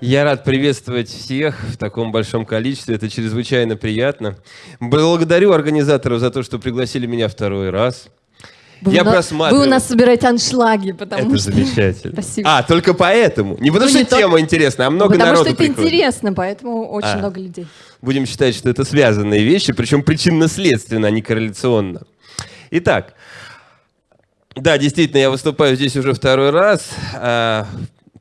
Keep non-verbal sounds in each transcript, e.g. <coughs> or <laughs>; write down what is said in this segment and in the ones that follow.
Я рад приветствовать всех в таком большом количестве. Это чрезвычайно приятно. Благодарю организаторов за то, что пригласили меня второй раз. Вы я нас- просматривал. Вы у нас собираете аншлаги, потому Это что... замечательно. Спасибо. А, только поэтому. Не потому Ну, что не только- тема интересная, а много потому народу что это приходит. интересно, поэтому очень А. много людей. Будем считать, что это связанные вещи, причем причинно-следственно, а не корреляционно. Итак, да, действительно, я выступаю здесь уже второй раз. А,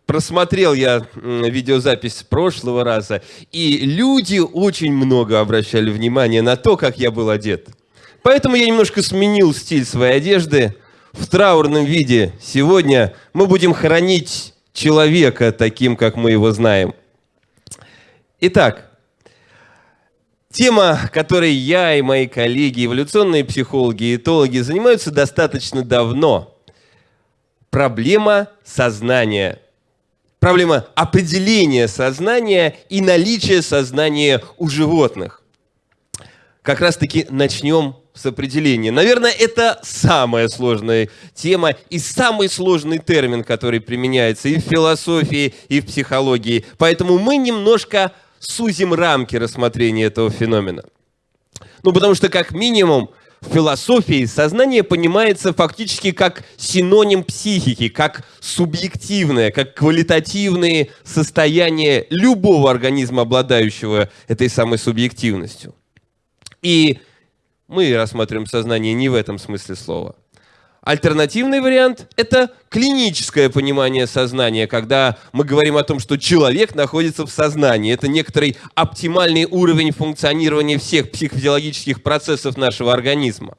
Просмотрел я видеозапись прошлого раза, и люди очень много обращали внимание на то, как я был одет. Поэтому я немножко сменил стиль своей одежды в траурном виде. Сегодня мы будем хоронить человека таким, как мы его знаем. Итак, Тема, которой я и мои коллеги, эволюционные психологи и этологи занимаются достаточно давно. Проблема сознания. Проблема определения сознания и наличия сознания у животных. Как раз-таки начнем с определения. Наверное, это самая сложная тема и самый сложный термин, который применяется и в философии, и в психологии. Поэтому мы немножко сузим рамки рассмотрения этого феномена. Ну, потому что, как минимум, в философии сознание понимается фактически как синоним психики, как субъективное, как квалитативные состояния любого организма, обладающего этой самой субъективностью. И мы рассматриваем сознание не в этом смысле слова. Альтернативный вариант – это клиническое понимание сознания, когда мы говорим о том, что человек находится в сознании. Это некоторый оптимальный уровень функционирования всех психофизиологических процессов нашего организма.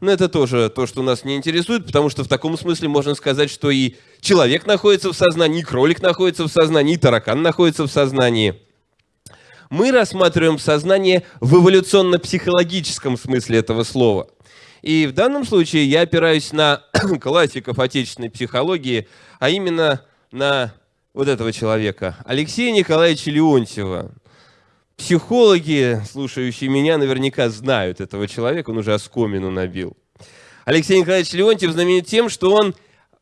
Но это тоже то, что нас не интересует, потому что в таком смысле можно сказать, что и человек находится в сознании, и кролик находится в сознании, и таракан находится в сознании. Мы рассматриваем сознание в эволюционно-психологическом смысле этого слова – и в данном случае я опираюсь на <coughs> классиков отечественной психологии, а именно на вот этого человека, Алексея Николаевича Леонтьева. Психологи, слушающие меня, наверняка знают этого человека, он уже оскомину набил. Алексей Николаевич Леонтьев знаменит тем, что он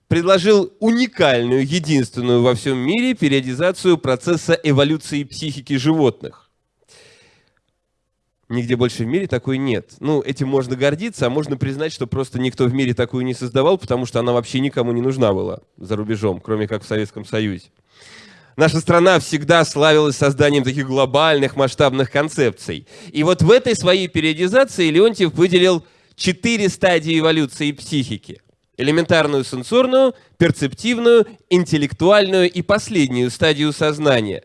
предложил уникальную, единственную во всем мире периодизацию процесса эволюции психики животных. Нигде больше в мире такой нет. Ну, этим можно гордиться, а можно признать, что просто никто в мире такую не создавал, потому что она вообще никому не нужна была за рубежом, кроме как в Советском Союзе. Наша страна всегда славилась созданием таких глобальных масштабных концепций. И вот в этой своей периодизации Леонтьев выделил четыре стадии эволюции психики. Элементарную сенсорную, перцептивную, интеллектуальную и последнюю стадию сознания.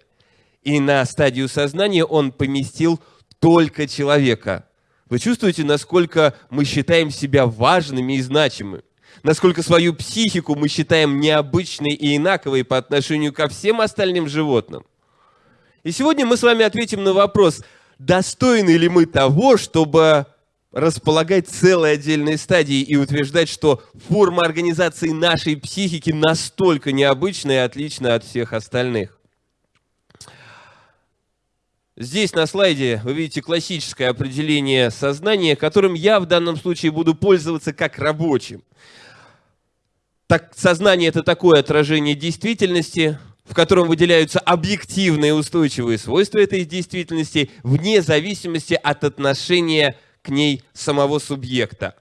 И на стадию сознания он поместил только человека. Вы чувствуете, насколько мы считаем себя важными и значимыми? Насколько свою психику мы считаем необычной и инаковой по отношению ко всем остальным животным? И сегодня мы с вами ответим на вопрос, достойны ли мы того, чтобы располагать целой отдельной стадией и утверждать, что форма организации нашей психики настолько необычная и отлична от всех остальных. Здесь на слайде вы видите классическое определение сознания, которым я в данном случае буду пользоваться как рабочим. Так, сознание – это такое отражение действительности, в котором выделяются объективные устойчивые свойства этой действительности вне зависимости от отношения к ней самого субъекта.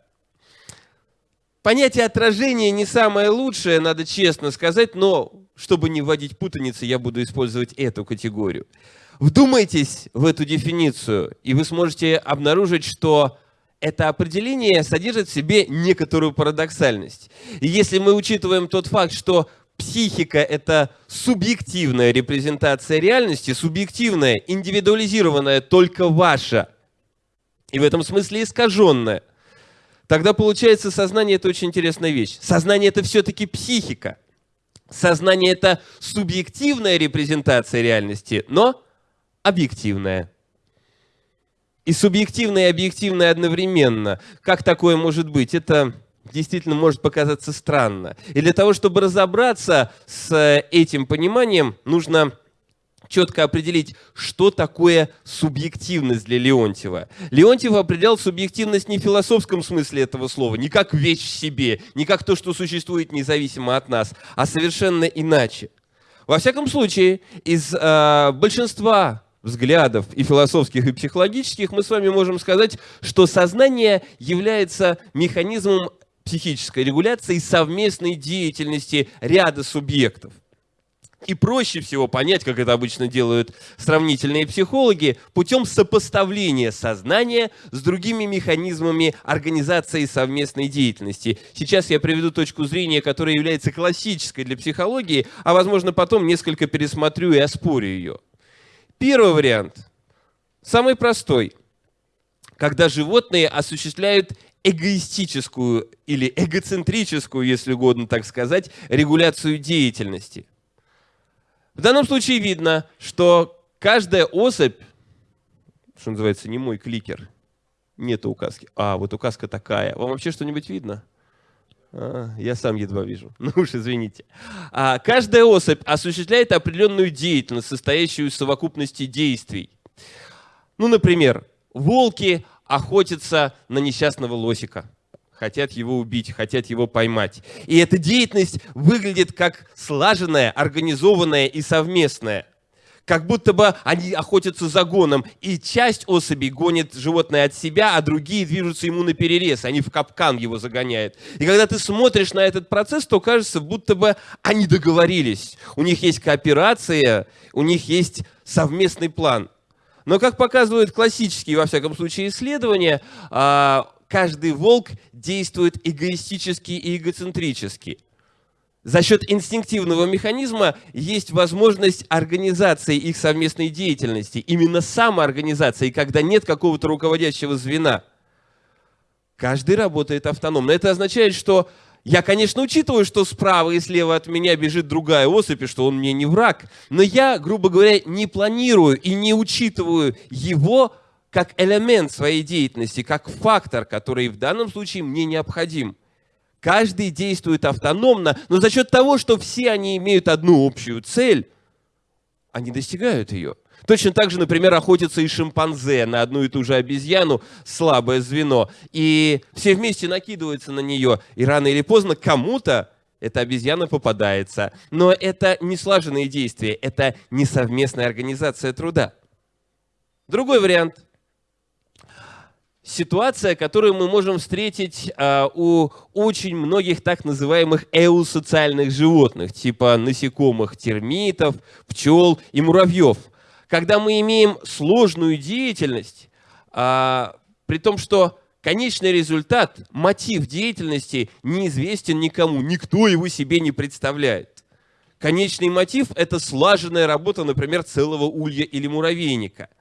Понятие отражения не самое лучшее, надо честно сказать, но чтобы не вводить путаницы, я буду использовать эту категорию. Вдумайтесь в эту дефиницию, и вы сможете обнаружить, что это определение содержит в себе некоторую парадоксальность. И если мы учитываем тот факт, что психика – это субъективная репрезентация реальности, субъективная, индивидуализированная, только ваша, и в этом смысле искаженная, тогда получается сознание – это очень интересная вещь. Сознание – это все-таки психика. Сознание – это субъективная репрезентация реальности, но объективная. И субъективное и объективное одновременно. Как такое может быть? Это действительно может показаться странно. И для того, чтобы разобраться с этим пониманием, нужно четко определить, что такое субъективность для Леонтьева. Леонтьев определял субъективность не в философском смысле этого слова, не как вещь в себе, не как то, что существует независимо от нас, а совершенно иначе. Во всяком случае, из э, большинства взглядов и философских, и психологических, мы с вами можем сказать, что сознание является механизмом психической регуляции совместной деятельности ряда субъектов. И проще всего понять, как это обычно делают сравнительные психологи, путем сопоставления сознания с другими механизмами организации совместной деятельности. Сейчас я приведу точку зрения, которая является классической для психологии, а возможно потом несколько пересмотрю и оспорю ее. Первый вариант, самый простой, когда животные осуществляют эгоистическую или эгоцентрическую, если угодно так сказать, регуляцию деятельности. В данном случае видно, что каждая особь, что называется, не мой кликер, нет указки. А, вот указка такая. Вам вообще что-нибудь видно? А, я сам едва вижу. <laughs> Ну уж извините. А, каждая особь осуществляет определенную деятельность, состоящую из совокупности действий. Ну, например, волки охотятся на несчастного лосика хотят его убить, хотят его поймать. И эта деятельность выглядит как слаженная, организованная и совместная. Как будто бы они охотятся за гоном, и часть особей гонит животное от себя, а другие движутся ему на перерез, они в капкан его загоняют. И когда ты смотришь на этот процесс, то кажется, будто бы они договорились. У них есть кооперация, у них есть совместный план. Но, как показывают классические, во всяком случае, исследования, а, каждый волк действует эгоистически и эгоцентрически. За счет инстинктивного механизма есть возможность организации их совместной деятельности, именно самоорганизации, когда нет какого-то руководящего звена. Каждый работает автономно. Это означает, что я, конечно, учитываю, что справа и слева от меня бежит другая особь, и что он мне не враг, но я, грубо говоря, не планирую и не учитываю его как элемент своей деятельности, как фактор, который в данном случае мне необходим. Каждый действует автономно, но за счет того, что все они имеют одну общую цель, они достигают ее. Точно так же, например, охотятся и шимпанзе на одну и ту же обезьяну, слабое звено, и все вместе накидываются на нее, и рано или поздно кому-то эта обезьяна попадается. Но это не слаженные действия, это не совместная организация труда. Другой вариант – ситуация, которую мы можем встретить а, у очень многих так называемых эусоциальных животных, типа насекомых, термитов, пчел и муравьев. Когда мы имеем сложную деятельность, а, при том, что конечный результат, мотив деятельности неизвестен никому, никто его себе не представляет. Конечный мотив – это слаженная работа, например, целого улья или муравейника –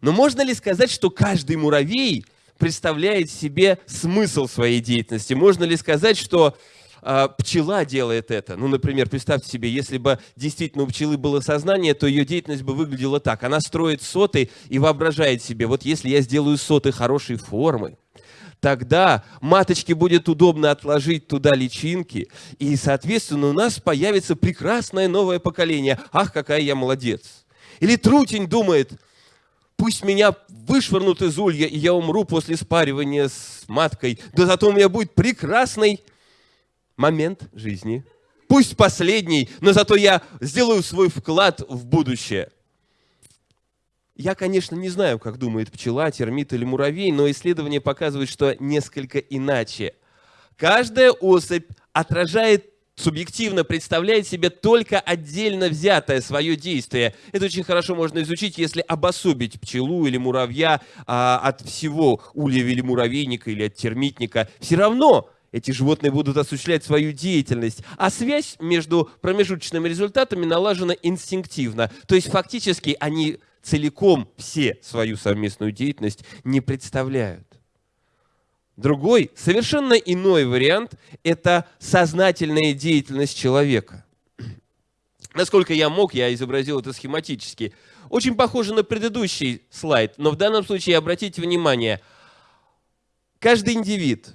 но можно ли сказать, что каждый муравей представляет себе смысл своей деятельности? Можно ли сказать, что э, пчела делает это? Ну, например, представьте себе, если бы действительно у пчелы было сознание, то ее деятельность бы выглядела так. Она строит соты и воображает себе, вот если я сделаю соты хорошей формы, тогда маточке будет удобно отложить туда личинки, и, соответственно, у нас появится прекрасное новое поколение. Ах, какая я молодец! Или трутень думает – Пусть меня вышвырнут из улья, и я умру после спаривания с маткой. Да зато у меня будет прекрасный момент жизни. Пусть последний, но зато я сделаю свой вклад в будущее. Я, конечно, не знаю, как думает пчела, термит или муравей, но исследования показывают, что несколько иначе. Каждая особь отражает субъективно представляет себе только отдельно взятое свое действие. Это очень хорошо можно изучить, если обособить пчелу или муравья а, от всего улья или муравейника или от термитника. Все равно эти животные будут осуществлять свою деятельность, а связь между промежуточными результатами налажена инстинктивно. То есть фактически они целиком все свою совместную деятельность не представляют. Другой, совершенно иной вариант – это сознательная деятельность человека. Насколько я мог, я изобразил это схематически. Очень похоже на предыдущий слайд, но в данном случае обратите внимание, каждый индивид,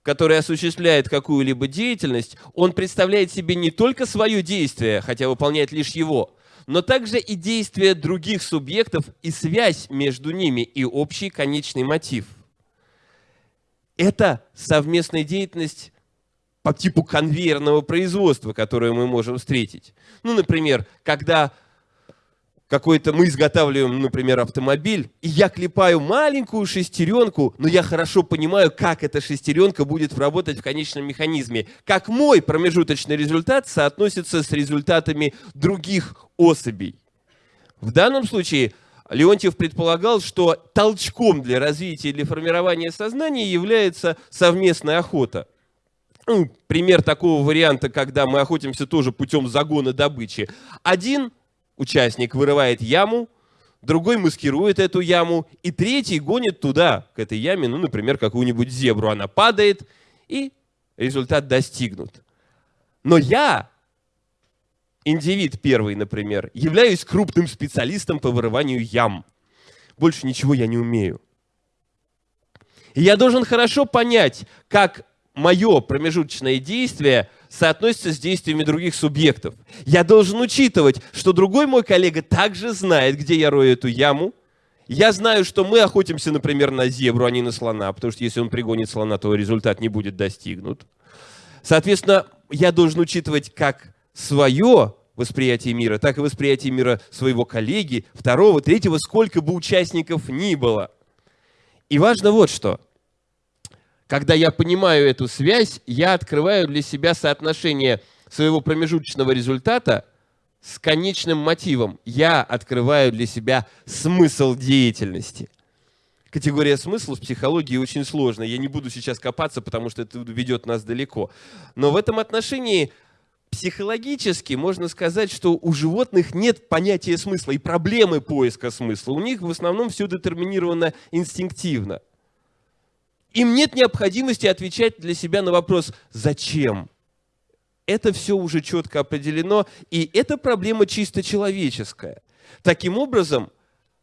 который осуществляет какую-либо деятельность, он представляет себе не только свое действие, хотя выполняет лишь его, но также и действия других субъектов и связь между ними и общий конечный мотив. Это совместная деятельность по типу конвейерного производства, которое мы можем встретить. Ну, например, когда какой-то мы изготавливаем, например, автомобиль, и я клепаю маленькую шестеренку, но я хорошо понимаю, как эта шестеренка будет работать в конечном механизме, как мой промежуточный результат соотносится с результатами других особей. В данном случае Леонтьев предполагал, что толчком для развития или формирования сознания является совместная охота. Ну, пример такого варианта, когда мы охотимся тоже путем загона добычи. Один участник вырывает яму, другой маскирует эту яму, и третий гонит туда, к этой яме, ну, например, какую-нибудь зебру. Она падает, и результат достигнут. Но я, индивид первый, например, являюсь крупным специалистом по вырыванию ям. Больше ничего я не умею. И я должен хорошо понять, как мое промежуточное действие соотносится с действиями других субъектов. Я должен учитывать, что другой мой коллега также знает, где я рою эту яму. Я знаю, что мы охотимся, например, на зебру, а не на слона, потому что если он пригонит слона, то результат не будет достигнут. Соответственно, я должен учитывать как свое восприятие мира, так и восприятие мира своего коллеги, второго, третьего, сколько бы участников ни было. И важно вот что – когда я понимаю эту связь, я открываю для себя соотношение своего промежуточного результата с конечным мотивом. Я открываю для себя смысл деятельности. Категория смысла в психологии очень сложная. Я не буду сейчас копаться, потому что это ведет нас далеко. Но в этом отношении психологически можно сказать, что у животных нет понятия смысла и проблемы поиска смысла. У них в основном все детерминировано инстинктивно. Им нет необходимости отвечать для себя на вопрос «Зачем?». Это все уже четко определено, и это проблема чисто человеческая. Таким образом,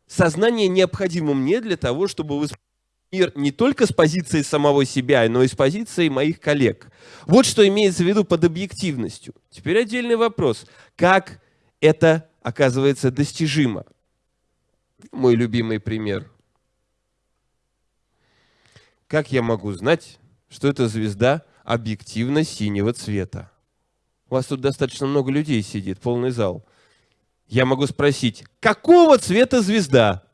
сознание необходимо мне для того, чтобы воспринимать мир не только с позиции самого себя, но и с позиции моих коллег. Вот что имеется в виду под объективностью. Теперь отдельный вопрос. Как это оказывается достижимо? Мой любимый пример – как я могу знать, что эта звезда объективно синего цвета? У вас тут достаточно много людей сидит, полный зал. Я могу спросить, какого цвета звезда?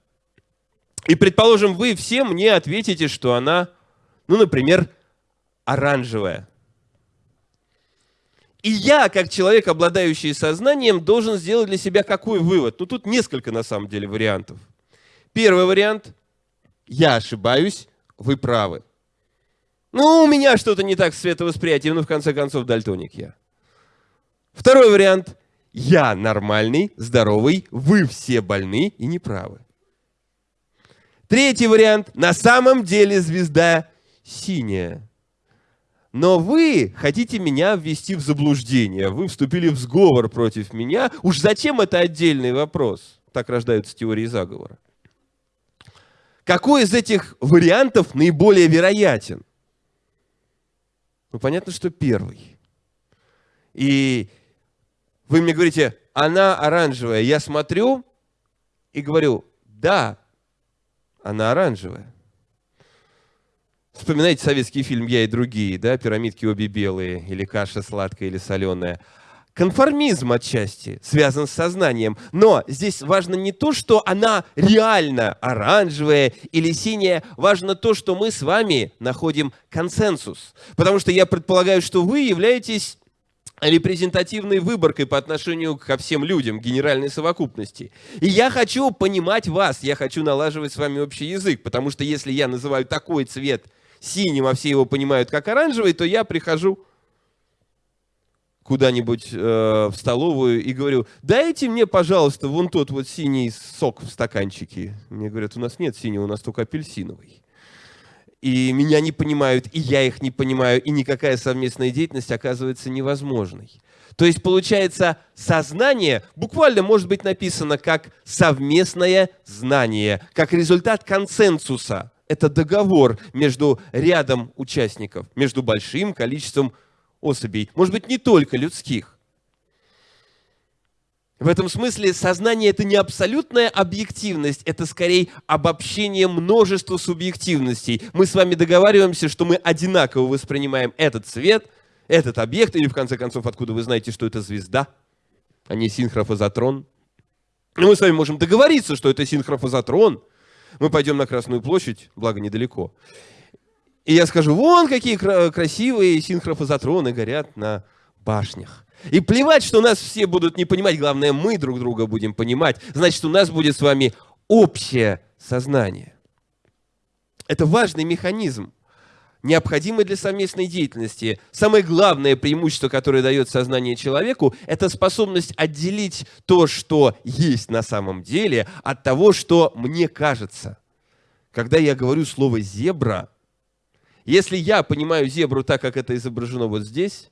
И, предположим, вы все мне ответите, что она, ну, например, оранжевая. И я, как человек, обладающий сознанием, должен сделать для себя какой вывод? Ну, тут несколько, на самом деле, вариантов. Первый вариант – я ошибаюсь, вы правы. Ну, у меня что-то не так с световосприятием, но в конце концов дальтоник я. Второй вариант. Я нормальный, здоровый, вы все больны и неправы. Третий вариант. На самом деле звезда синяя. Но вы хотите меня ввести в заблуждение. Вы вступили в сговор против меня. Уж зачем это отдельный вопрос? Так рождаются теории заговора. Какой из этих вариантов наиболее вероятен? Ну, понятно, что первый. И вы мне говорите, она оранжевая. Я смотрю и говорю, да, она оранжевая. Вспоминайте советский фильм «Я и другие», да, пирамидки обе белые, или каша сладкая или соленая конформизм отчасти связан с сознанием. Но здесь важно не то, что она реально оранжевая или синяя, важно то, что мы с вами находим консенсус. Потому что я предполагаю, что вы являетесь репрезентативной выборкой по отношению ко всем людям, генеральной совокупности. И я хочу понимать вас, я хочу налаживать с вами общий язык, потому что если я называю такой цвет синим, а все его понимают как оранжевый, то я прихожу куда-нибудь э, в столовую и говорю, дайте мне, пожалуйста, вон тот вот синий сок в стаканчике. Мне говорят, у нас нет синего, у нас только апельсиновый. И меня не понимают, и я их не понимаю, и никакая совместная деятельность оказывается невозможной. То есть, получается, сознание буквально может быть написано как совместное знание, как результат консенсуса. Это договор между рядом участников, между большим количеством особей, может быть, не только людских. В этом смысле сознание это не абсолютная объективность, это скорее обобщение множества субъективностей. Мы с вами договариваемся, что мы одинаково воспринимаем этот цвет, этот объект, или в конце концов, откуда вы знаете, что это звезда, а не синхрофазотрон. Но мы с вами можем договориться, что это синхрофазотрон. Мы пойдем на Красную площадь, благо недалеко. И я скажу, вон какие красивые синхрофазотроны горят на башнях. И плевать, что нас все будут не понимать, главное, мы друг друга будем понимать. Значит, у нас будет с вами общее сознание. Это важный механизм, необходимый для совместной деятельности. Самое главное преимущество, которое дает сознание человеку, это способность отделить то, что есть на самом деле, от того, что мне кажется. Когда я говорю слово «зебра», если я понимаю зебру так, как это изображено вот здесь,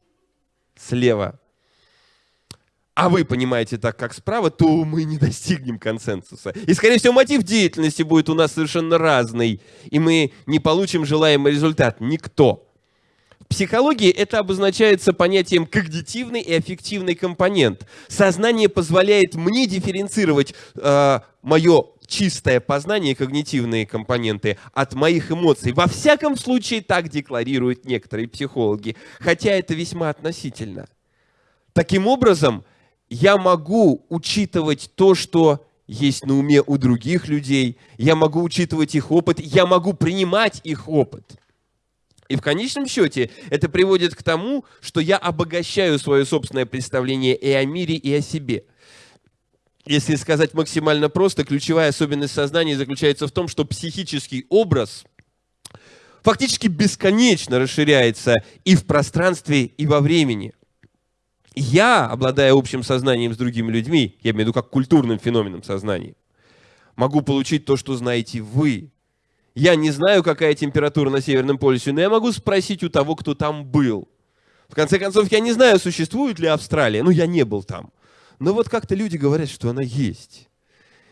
слева, а вы понимаете так, как справа, то мы не достигнем консенсуса. И, скорее всего, мотив деятельности будет у нас совершенно разный, и мы не получим желаемый результат. Никто. В психологии это обозначается понятием когнитивный и аффективный компонент. Сознание позволяет мне дифференцировать э, мое чистое познание, когнитивные компоненты, от моих эмоций. Во всяком случае, так декларируют некоторые психологи, хотя это весьма относительно. Таким образом, я могу учитывать то, что есть на уме у других людей, я могу учитывать их опыт, я могу принимать их опыт. И в конечном счете это приводит к тому, что я обогащаю свое собственное представление и о мире, и о себе. Если сказать максимально просто, ключевая особенность сознания заключается в том, что психический образ фактически бесконечно расширяется и в пространстве, и во времени – я, обладая общим сознанием с другими людьми, я имею в виду как культурным феноменом сознания, могу получить то, что знаете вы. Я не знаю, какая температура на Северном полюсе, но я могу спросить у того, кто там был. В конце концов, я не знаю, существует ли Австралия. Ну, я не был там. Но вот как-то люди говорят, что она есть.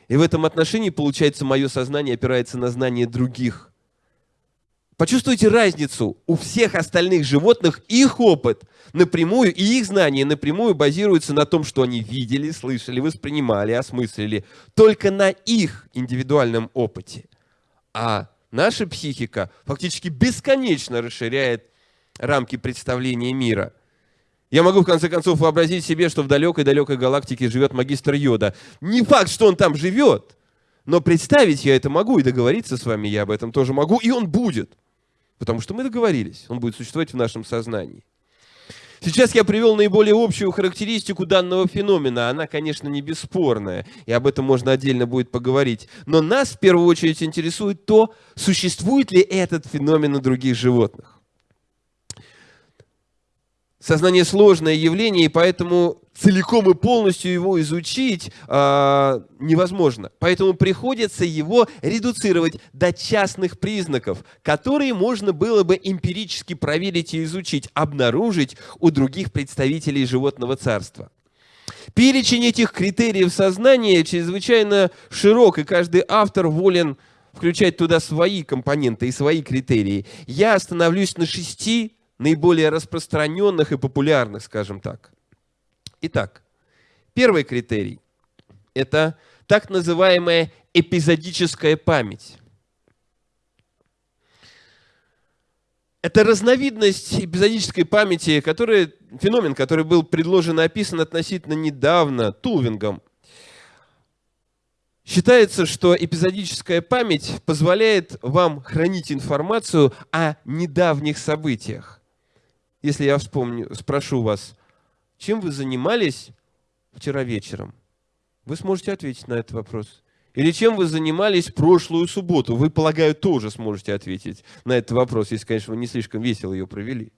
И в этом отношении, получается, мое сознание опирается на знание других Почувствуйте разницу. У всех остальных животных их опыт напрямую и их знания напрямую базируются на том, что они видели, слышали, воспринимали, осмыслили. Только на их индивидуальном опыте. А наша психика фактически бесконечно расширяет рамки представления мира. Я могу в конце концов вообразить себе, что в далекой-далекой галактике живет магистр Йода. Не факт, что он там живет, но представить я это могу и договориться с вами я об этом тоже могу, и он будет. Потому что мы договорились, он будет существовать в нашем сознании. Сейчас я привел наиболее общую характеристику данного феномена. Она, конечно, не бесспорная, и об этом можно отдельно будет поговорить. Но нас в первую очередь интересует то, существует ли этот феномен у других животных. Сознание сложное явление, и поэтому целиком и полностью его изучить э, невозможно. Поэтому приходится его редуцировать до частных признаков, которые можно было бы эмпирически проверить и изучить, обнаружить у других представителей животного царства. Перечень этих критериев сознания чрезвычайно широк, и каждый автор волен включать туда свои компоненты и свои критерии. Я остановлюсь на шести наиболее распространенных и популярных, скажем так. Итак, первый критерий – это так называемая эпизодическая память. Это разновидность эпизодической памяти, который, феномен, который был предложен и описан относительно недавно Тулвингом. Считается, что эпизодическая память позволяет вам хранить информацию о недавних событиях. Если я вспомню, спрошу вас, чем вы занимались вчера вечером? Вы сможете ответить на этот вопрос. Или чем вы занимались прошлую субботу? Вы, полагаю, тоже сможете ответить на этот вопрос, если, конечно, вы не слишком весело ее провели.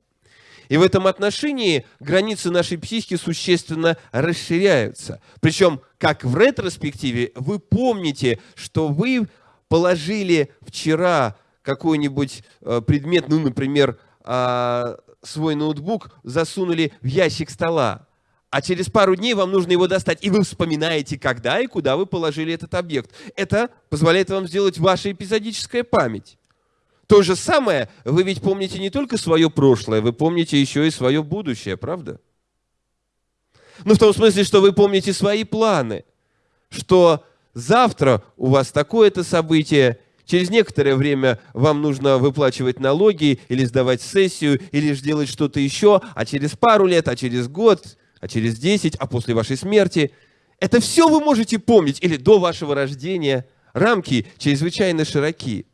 И в этом отношении границы нашей психики существенно расширяются. Причем, как в ретроспективе, вы помните, что вы положили вчера какой-нибудь э, предмет, ну, например, а, свой ноутбук засунули в ящик стола, а через пару дней вам нужно его достать, и вы вспоминаете, когда и куда вы положили этот объект. Это позволяет вам сделать ваша эпизодическая память. То же самое, вы ведь помните не только свое прошлое, вы помните еще и свое будущее, правда? Ну, в том смысле, что вы помните свои планы, что завтра у вас такое-то событие, через некоторое время вам нужно выплачивать налоги или сдавать сессию, или же делать что-то еще, а через пару лет, а через год, а через десять, а после вашей смерти. Это все вы можете помнить, или до вашего рождения. Рамки чрезвычайно широки.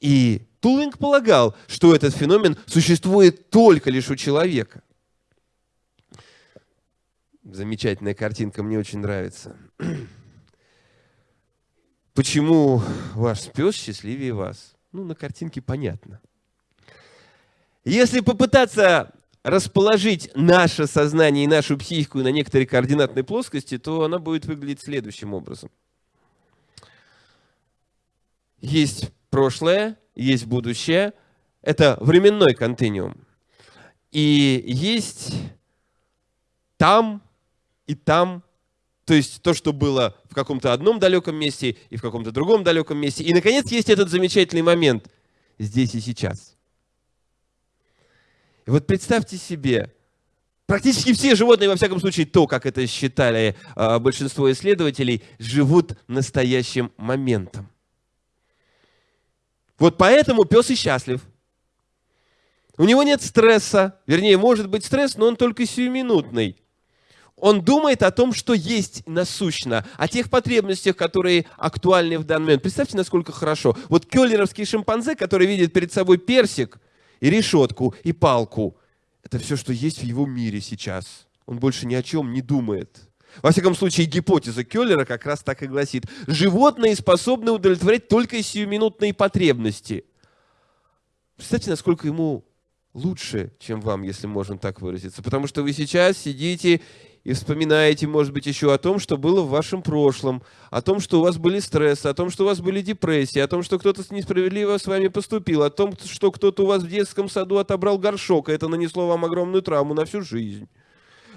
И Тулинг полагал, что этот феномен существует только лишь у человека. Замечательная картинка, мне очень нравится. Почему ваш пес счастливее вас? Ну, на картинке понятно. Если попытаться расположить наше сознание и нашу психику на некоторой координатной плоскости, то она будет выглядеть следующим образом. Есть прошлое, есть будущее. Это временной континуум. И есть там и там, то есть то, что было в каком-то одном далеком месте и в каком-то другом далеком месте. И, наконец, есть этот замечательный момент здесь и сейчас. И вот представьте себе, практически все животные, во всяком случае, то, как это считали э, большинство исследователей, живут настоящим моментом. Вот поэтому пес и счастлив. У него нет стресса, вернее, может быть стресс, но он только сиюминутный. Он думает о том, что есть насущно, о тех потребностях, которые актуальны в данный момент. Представьте, насколько хорошо. Вот келлеровский шимпанзе, который видит перед собой персик и решетку, и палку, это все, что есть в его мире сейчас. Он больше ни о чем не думает. Во всяком случае, гипотеза Келлера как раз так и гласит. Животные способны удовлетворять только сиюминутные потребности. Представьте, насколько ему лучше, чем вам, если можно так выразиться. Потому что вы сейчас сидите и вспоминаете, может быть, еще о том, что было в вашем прошлом, о том, что у вас были стрессы, о том, что у вас были депрессии, о том, что кто-то несправедливо с вами поступил, о том, что кто-то у вас в детском саду отобрал горшок, и это нанесло вам огромную травму на всю жизнь.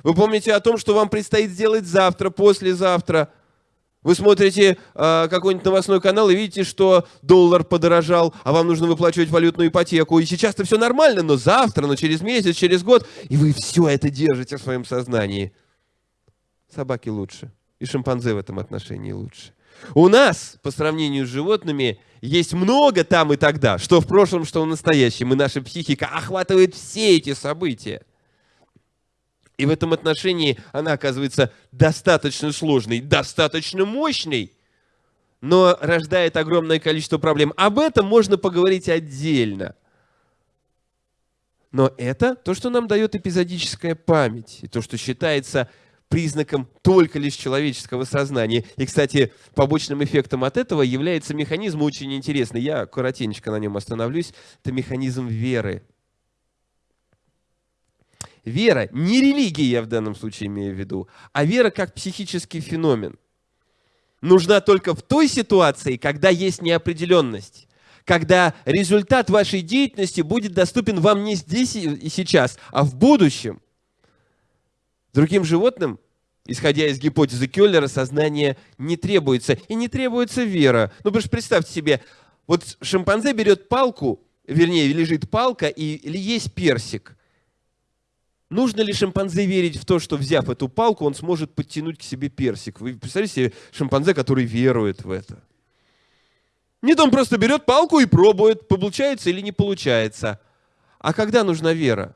Вы помните о том, что вам предстоит сделать завтра, послезавтра. Вы смотрите э, какой-нибудь новостной канал и видите, что доллар подорожал, а вам нужно выплачивать валютную ипотеку. И сейчас-то все нормально, но завтра, но через месяц, через год, и вы все это держите в своем сознании. Собаки лучше. И шимпанзе в этом отношении лучше. У нас, по сравнению с животными, есть много там и тогда, что в прошлом, что в настоящем. И наша психика охватывает все эти события. И в этом отношении она оказывается достаточно сложной, достаточно мощной, но рождает огромное количество проблем. Об этом можно поговорить отдельно. Но это то, что нам дает эпизодическая память, и то, что считается признаком только лишь человеческого сознания. И, кстати, побочным эффектом от этого является механизм очень интересный. Я коротенько на нем остановлюсь. Это механизм веры. Вера, не религия я в данном случае имею в виду, а вера как психический феномен. Нужна только в той ситуации, когда есть неопределенность, когда результат вашей деятельности будет доступен вам не здесь и сейчас, а в будущем. Другим животным, исходя из гипотезы Келлера, сознание не требуется. И не требуется вера. Ну, потому что представьте себе, вот шимпанзе берет палку, вернее, лежит палка, и или есть персик – Нужно ли шимпанзе верить в то, что взяв эту палку, он сможет подтянуть к себе персик? Вы представляете себе шимпанзе, который верует в это? Нет, он просто берет палку и пробует, получается или не получается. А когда нужна вера?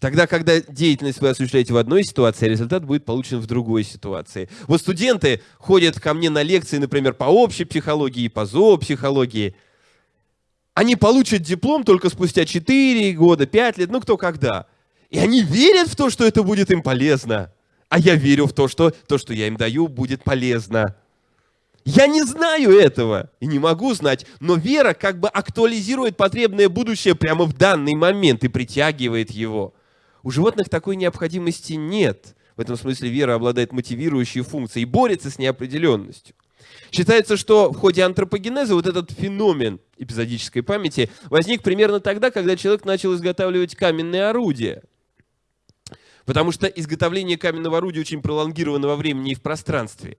Тогда, когда деятельность вы осуществляете в одной ситуации, результат будет получен в другой ситуации. Вот студенты ходят ко мне на лекции, например, по общей психологии, по зоопсихологии – они получат диплом только спустя 4 года, 5 лет, ну кто когда. И они верят в то, что это будет им полезно. А я верю в то, что то, что я им даю, будет полезно. Я не знаю этого и не могу знать, но вера как бы актуализирует потребное будущее прямо в данный момент и притягивает его. У животных такой необходимости нет. В этом смысле вера обладает мотивирующей функцией и борется с неопределенностью. Считается, что в ходе антропогенеза вот этот феномен эпизодической памяти возник примерно тогда, когда человек начал изготавливать каменные орудия. Потому что изготовление каменного орудия очень пролонгировано во времени и в пространстве.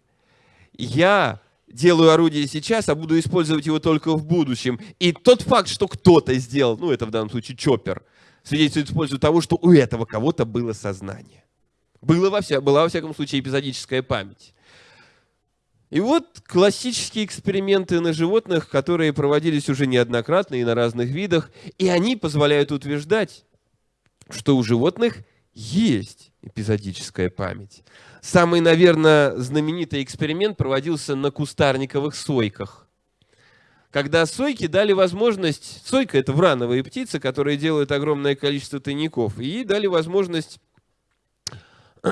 Я делаю орудие сейчас, а буду использовать его только в будущем. И тот факт, что кто-то сделал, ну это в данном случае чоппер, свидетельствует в пользу того, что у этого кого-то было сознание. Было во вся, была во всяком случае эпизодическая память. И вот классические эксперименты на животных, которые проводились уже неоднократно и на разных видах, и они позволяют утверждать, что у животных есть эпизодическая память. Самый, наверное, знаменитый эксперимент проводился на кустарниковых сойках. Когда сойки дали возможность... Сойка – это врановые птицы, которые делают огромное количество тайников. И дали возможность <clears throat>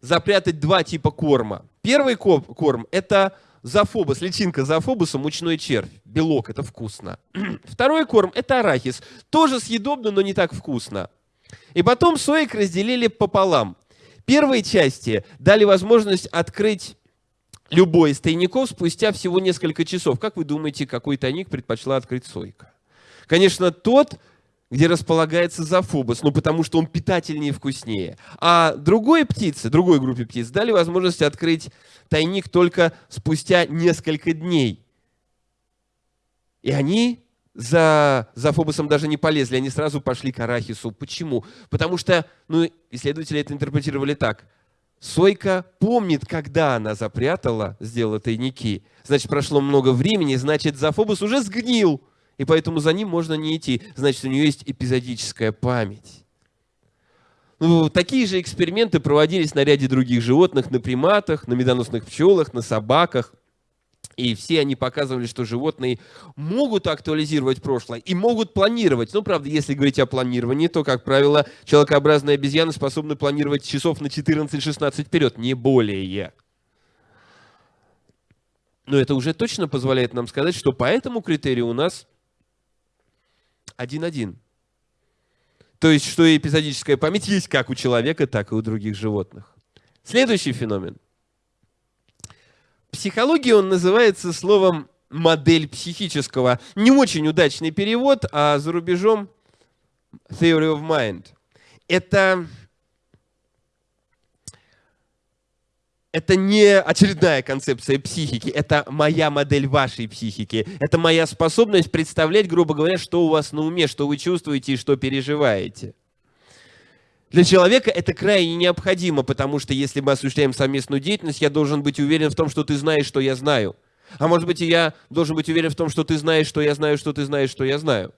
запрятать два типа корма. Первый корм – это зафобус, личинка зафобуса, мучной червь. Белок – это вкусно. <clears throat> Второй корм – это арахис. Тоже съедобно, но не так вкусно. И потом соек разделили пополам. Первой части дали возможность открыть любой из тайников спустя всего несколько часов. Как вы думаете, какой тайник предпочла открыть сойка? Конечно, тот, где располагается зафобус, ну потому что он питательнее и вкуснее. А другой птице, другой группе птиц дали возможность открыть тайник только спустя несколько дней. И они за, за Фобосом даже не полезли, они сразу пошли к Арахису. Почему? Потому что, ну, исследователи это интерпретировали так. Сойка помнит, когда она запрятала, сделала тайники. Значит, прошло много времени, значит, Зафобус уже сгнил и поэтому за ним можно не идти. Значит, у нее есть эпизодическая память. Ну, такие же эксперименты проводились на ряде других животных, на приматах, на медоносных пчелах, на собаках. И все они показывали, что животные могут актуализировать прошлое и могут планировать. Ну, правда, если говорить о планировании, то, как правило, человекообразные обезьяны способны планировать часов на 14-16 вперед, не более. Но это уже точно позволяет нам сказать, что по этому критерию у нас один-один. То есть, что эпизодическая память есть как у человека, так и у других животных. Следующий феномен. Психология он называется словом модель психического. Не очень удачный перевод, а за рубежом theory of mind. Это это не очередная концепция психики, это моя модель вашей психики. Это моя способность представлять, грубо говоря, что у вас на уме, что вы чувствуете и что переживаете. Для человека это крайне необходимо, потому что если мы осуществляем совместную деятельность, я должен быть уверен в том, что ты знаешь, что я знаю. А может быть, и я должен быть уверен в том, что ты знаешь, что я знаю, что ты знаешь, что я знаю.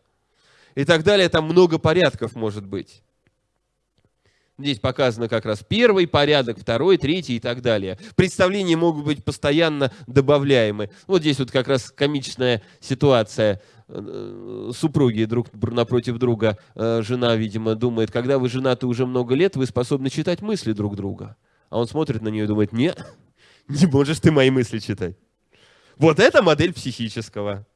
И так далее. Там много порядков может быть. Здесь показано как раз первый порядок, второй, третий и так далее. Представления могут быть постоянно добавляемы. Вот здесь вот как раз комичная ситуация. Э, супруги друг напротив друга, э, жена, видимо, думает, когда вы женаты уже много лет, вы способны читать мысли друг друга. А он смотрит на нее и думает, нет, <laughs> не можешь ты мои мысли читать. Вот это модель психического.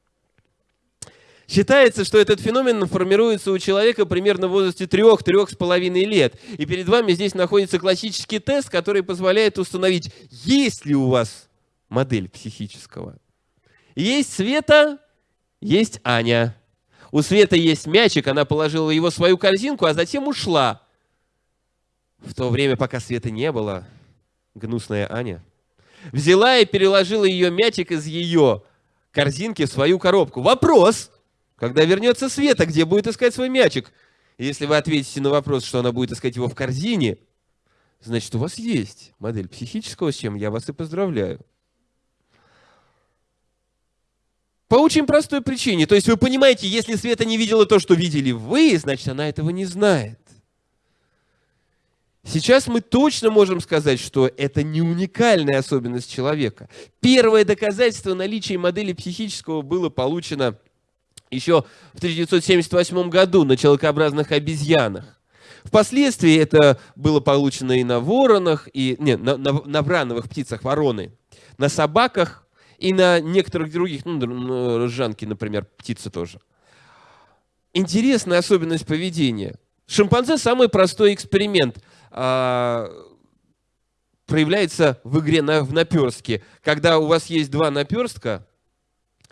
Считается, что этот феномен формируется у человека примерно в возрасте 3-3,5 лет. И перед вами здесь находится классический тест, который позволяет установить, есть ли у вас модель психического. Есть Света, есть Аня. У Светы есть мячик, она положила его в свою корзинку, а затем ушла. В то время, пока Светы не было, гнусная Аня взяла и переложила ее мячик из ее корзинки в свою коробку. Вопрос, когда вернется Света, где будет искать свой мячик? если вы ответите на вопрос, что она будет искать его в корзине, значит, у вас есть модель психического, с чем я вас и поздравляю. По очень простой причине. То есть вы понимаете, если Света не видела то, что видели вы, значит, она этого не знает. Сейчас мы точно можем сказать, что это не уникальная особенность человека. Первое доказательство наличия модели психического было получено еще в 1978 году на человекообразных обезьянах. Впоследствии это было получено и на воронах, и, не, на, на, на врановых птицах, вороны, на собаках и на некоторых других, ну, ржанки, например, птицы тоже. Интересная особенность поведения. Шимпанзе самый простой эксперимент а, проявляется в игре на, в наперстке. Когда у вас есть два наперстка,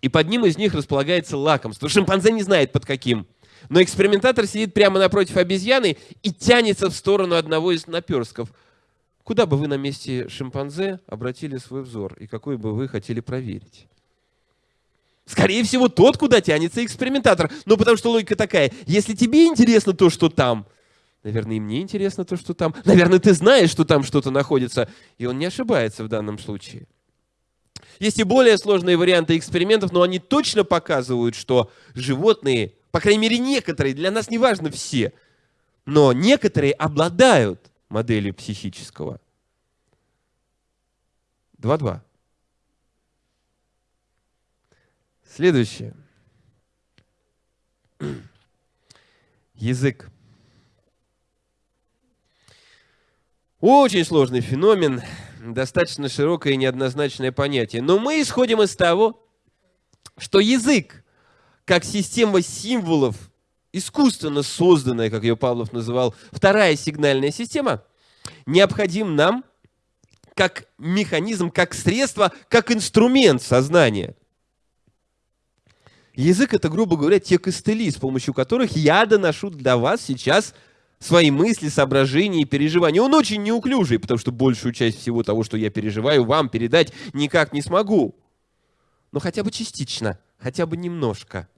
и под ним из них располагается лакомство. Шимпанзе не знает под каким. Но экспериментатор сидит прямо напротив обезьяны и тянется в сторону одного из наперстков. Куда бы вы на месте шимпанзе обратили свой взор и какой бы вы хотели проверить? Скорее всего, тот, куда тянется экспериментатор. Ну, потому что логика такая. Если тебе интересно то, что там, наверное, и мне интересно то, что там. Наверное, ты знаешь, что там что-то находится. И он не ошибается в данном случае. Есть и более сложные варианты экспериментов, но они точно показывают, что животные, по крайней мере некоторые, для нас не важно все, но некоторые обладают моделью психического. 2-2. Следующее. <clears throat> Язык. Очень сложный феномен, достаточно широкое и неоднозначное понятие. Но мы исходим из того, что язык, как система символов, искусственно созданная, как ее Павлов называл, вторая сигнальная система, необходим нам как механизм, как средство, как инструмент сознания – Язык – это, грубо говоря, те костыли, с помощью которых я доношу для вас сейчас свои мысли, соображения и переживания. Он очень неуклюжий, потому что большую часть всего того, что я переживаю, вам передать никак не смогу. Но хотя бы частично, хотя бы немножко.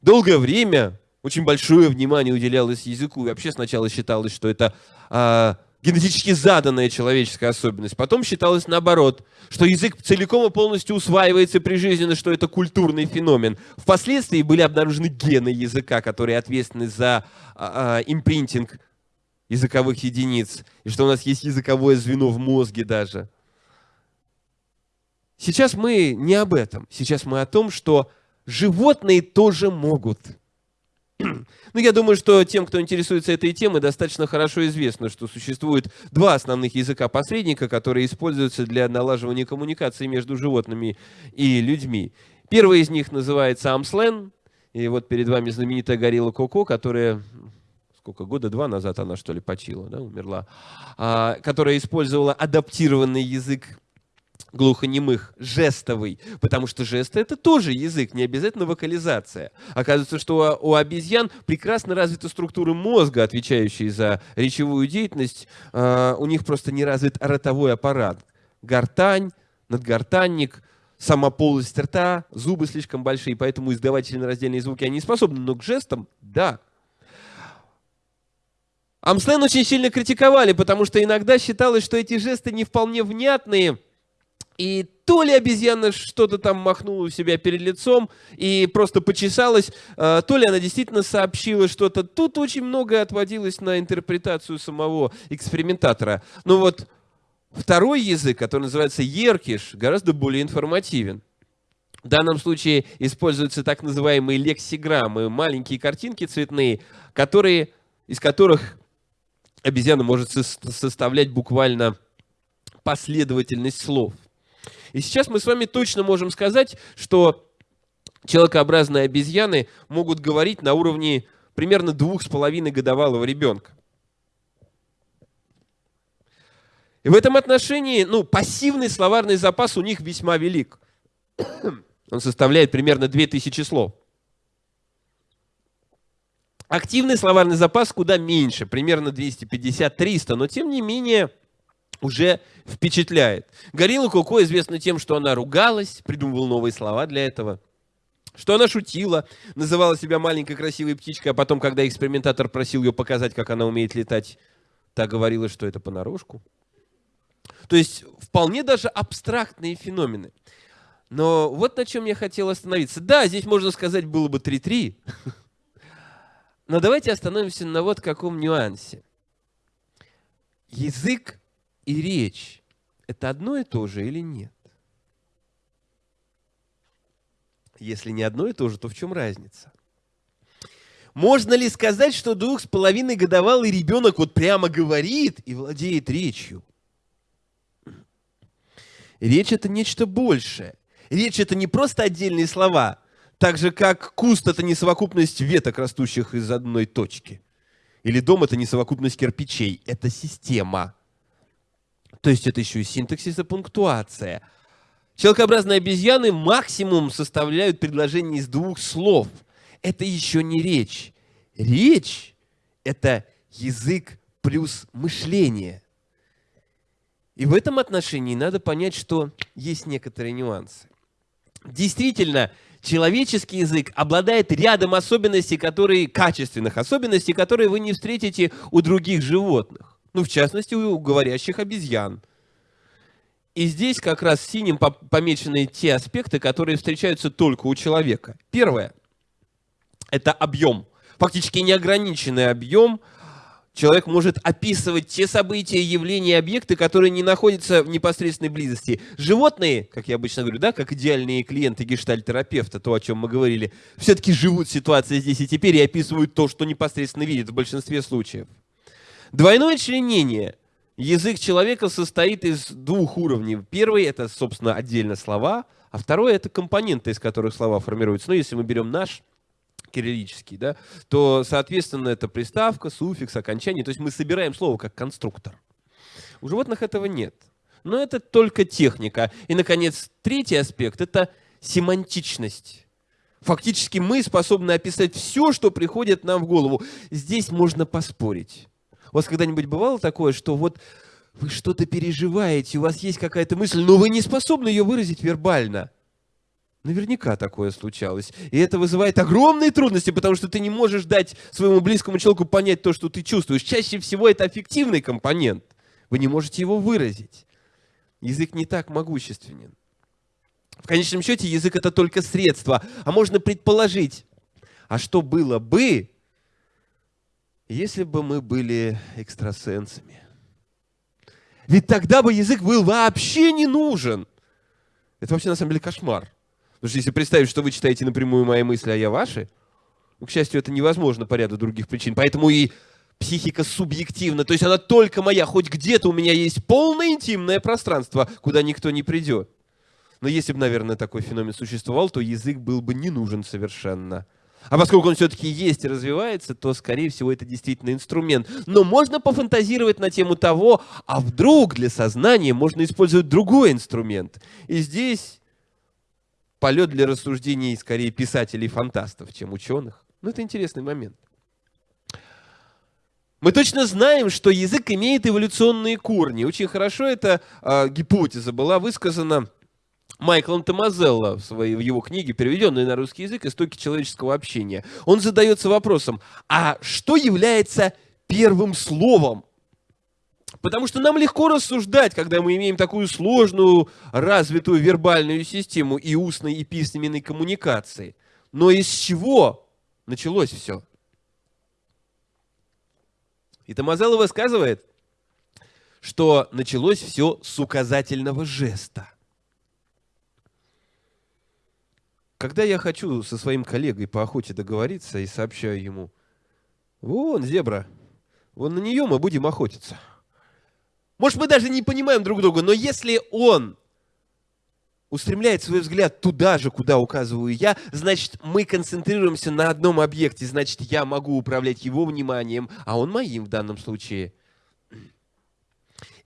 Долгое время очень большое внимание уделялось языку. И вообще сначала считалось, что это а, генетически заданная человеческая особенность. Потом считалось наоборот, что язык целиком и полностью усваивается прижизненно, что это культурный феномен. Впоследствии были обнаружены гены языка, которые ответственны за а, а, импринтинг языковых единиц, и что у нас есть языковое звено в мозге даже. Сейчас мы не об этом. Сейчас мы о том, что животные тоже могут – <clears throat> ну, я думаю, что тем, кто интересуется этой темой, достаточно хорошо известно, что существует два основных языка-посредника, которые используются для налаживания коммуникации между животными и людьми. Первый из них называется Амслен, и вот перед вами знаменитая горилла Коко, которая сколько, года два назад она, что ли, почила, да, умерла, а, которая использовала адаптированный язык глухонемых жестовый, потому что жесты это тоже язык, не обязательно вокализация. Оказывается, что у обезьян прекрасно развита структура мозга, отвечающая за речевую деятельность, а, у них просто не развит ротовой аппарат. Гортань, надгортанник, сама полость рта, зубы слишком большие, поэтому издавать членораздельные звуки они способны, но к жестам – да. Амслен очень сильно критиковали, потому что иногда считалось, что эти жесты не вполне внятные – и то ли обезьяна что-то там махнула у себя перед лицом и просто почесалась, а, то ли она действительно сообщила что-то. Тут очень многое отводилось на интерпретацию самого экспериментатора. Но вот второй язык, который называется еркиш, гораздо более информативен. В данном случае используются так называемые лексиграммы, маленькие картинки цветные, которые, из которых обезьяна может составлять буквально последовательность слов. И сейчас мы с вами точно можем сказать, что человекообразные обезьяны могут говорить на уровне примерно двух с половиной годовалого ребенка. И в этом отношении, ну, пассивный словарный запас у них весьма велик. <coughs> Он составляет примерно 2000 слов. Активный словарный запас куда меньше, примерно 250-300, но тем не менее уже впечатляет. Горилла Коко известна тем, что она ругалась, придумывала новые слова для этого, что она шутила, называла себя маленькой красивой птичкой, а потом, когда экспериментатор просил ее показать, как она умеет летать, та говорила, что это понарошку. То есть вполне даже абстрактные феномены. Но вот на чем я хотел остановиться. Да, здесь можно сказать было бы 3-3, <laughs> но давайте остановимся на вот каком нюансе. Язык и речь – это одно и то же или нет? Если не одно и то же, то в чем разница? Можно ли сказать, что двух с половиной годовалый ребенок вот прямо говорит и владеет речью? Речь – это нечто большее. Речь – это не просто отдельные слова, так же, как куст – это не совокупность веток, растущих из одной точки. Или дом – это не совокупность кирпичей, это система – то есть это еще и синтаксис и пунктуация. Человекообразные обезьяны максимум составляют предложение из двух слов. Это еще не речь. Речь – это язык плюс мышление. И в этом отношении надо понять, что есть некоторые нюансы. Действительно, человеческий язык обладает рядом особенностей, которые, качественных особенностей, которые вы не встретите у других животных. Ну, в частности, у говорящих обезьян. И здесь как раз синим помечены те аспекты, которые встречаются только у человека. Первое – это объем. Фактически неограниченный объем – человек может описывать те события, явления, объекты, которые не находятся в непосредственной близости. Животные, как я обычно говорю, да, как идеальные клиенты гештальтерапевта, то, о чем мы говорили, все-таки живут ситуацией здесь и теперь и описывают то, что непосредственно видят в большинстве случаев. Двойное членение. Язык человека состоит из двух уровней. Первый – это, собственно, отдельно слова, а второй – это компоненты, из которых слова формируются. Ну, если мы берем наш кириллический, да, то, соответственно, это приставка, суффикс, окончание. То есть мы собираем слово как конструктор. У животных этого нет. Но это только техника. И, наконец, третий аспект – это семантичность. Фактически мы способны описать все, что приходит нам в голову. Здесь можно поспорить. У вас когда-нибудь бывало такое, что вот вы что-то переживаете, у вас есть какая-то мысль, но вы не способны ее выразить вербально – Наверняка такое случалось. И это вызывает огромные трудности, потому что ты не можешь дать своему близкому человеку понять то, что ты чувствуешь. Чаще всего это аффективный компонент. Вы не можете его выразить. Язык не так могущественен. В конечном счете язык это только средство. А можно предположить, а что было бы, если бы мы были экстрасенсами? Ведь тогда бы язык был вообще не нужен. Это вообще на самом деле кошмар. Потому что если представить, что вы читаете напрямую мои мысли, а я ваши, ну, к счастью, это невозможно по ряду других причин. Поэтому и психика субъективна. То есть она только моя. Хоть где-то у меня есть полное интимное пространство, куда никто не придет. Но если бы, наверное, такой феномен существовал, то язык был бы не нужен совершенно. А поскольку он все-таки есть и развивается, то, скорее всего, это действительно инструмент. Но можно пофантазировать на тему того, а вдруг для сознания можно использовать другой инструмент. И здесь полет для рассуждений скорее писателей-фантастов, чем ученых. Ну, это интересный момент. Мы точно знаем, что язык имеет эволюционные корни. Очень хорошо эта э, гипотеза была высказана Майклом Томазелло в, своей, в его книге, переведенной на русский язык «Истоки человеческого общения». Он задается вопросом, а что является первым словом? Потому что нам легко рассуждать, когда мы имеем такую сложную, развитую вербальную систему и устной, и письменной коммуникации. Но из чего началось все? И Томазелло высказывает, что началось все с указательного жеста. Когда я хочу со своим коллегой по охоте договориться и сообщаю ему, вон зебра, вон на нее мы будем охотиться – может, мы даже не понимаем друг друга, но если он устремляет свой взгляд туда же, куда указываю я, значит, мы концентрируемся на одном объекте, значит, я могу управлять его вниманием, а он моим в данном случае.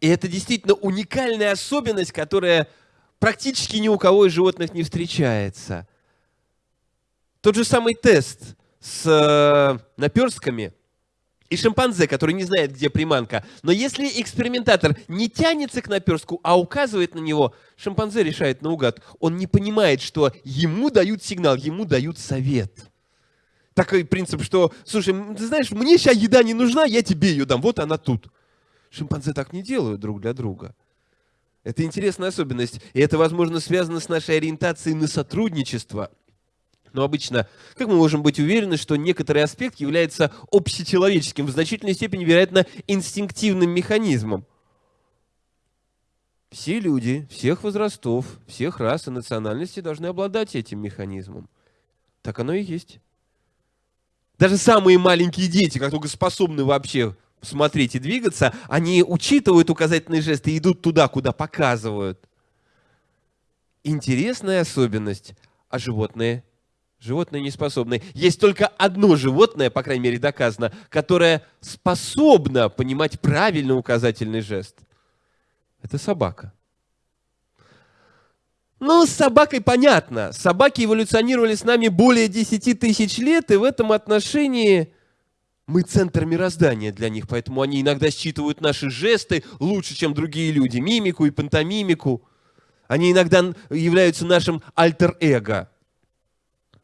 И это действительно уникальная особенность, которая практически ни у кого из животных не встречается. Тот же самый тест с э, наперстками – и шимпанзе, который не знает, где приманка. Но если экспериментатор не тянется к наперстку, а указывает на него, шимпанзе решает наугад. Он не понимает, что ему дают сигнал, ему дают совет. Такой принцип, что, слушай, ты знаешь, мне сейчас еда не нужна, я тебе ее дам, вот она тут. Шимпанзе так не делают друг для друга. Это интересная особенность, и это, возможно, связано с нашей ориентацией на сотрудничество – но обычно, как мы можем быть уверены, что некоторый аспект является общечеловеческим, в значительной степени, вероятно, инстинктивным механизмом? Все люди, всех возрастов, всех рас и национальностей должны обладать этим механизмом. Так оно и есть. Даже самые маленькие дети, как только способны вообще смотреть и двигаться, они учитывают указательные жесты и идут туда, куда показывают. Интересная особенность, а животные Животные не способны. Есть только одно животное, по крайней мере доказано, которое способно понимать правильный указательный жест. Это собака. Ну, с собакой понятно. Собаки эволюционировали с нами более 10 тысяч лет, и в этом отношении мы центр мироздания для них, поэтому они иногда считывают наши жесты лучше, чем другие люди, мимику и пантомимику. Они иногда являются нашим альтер-эго.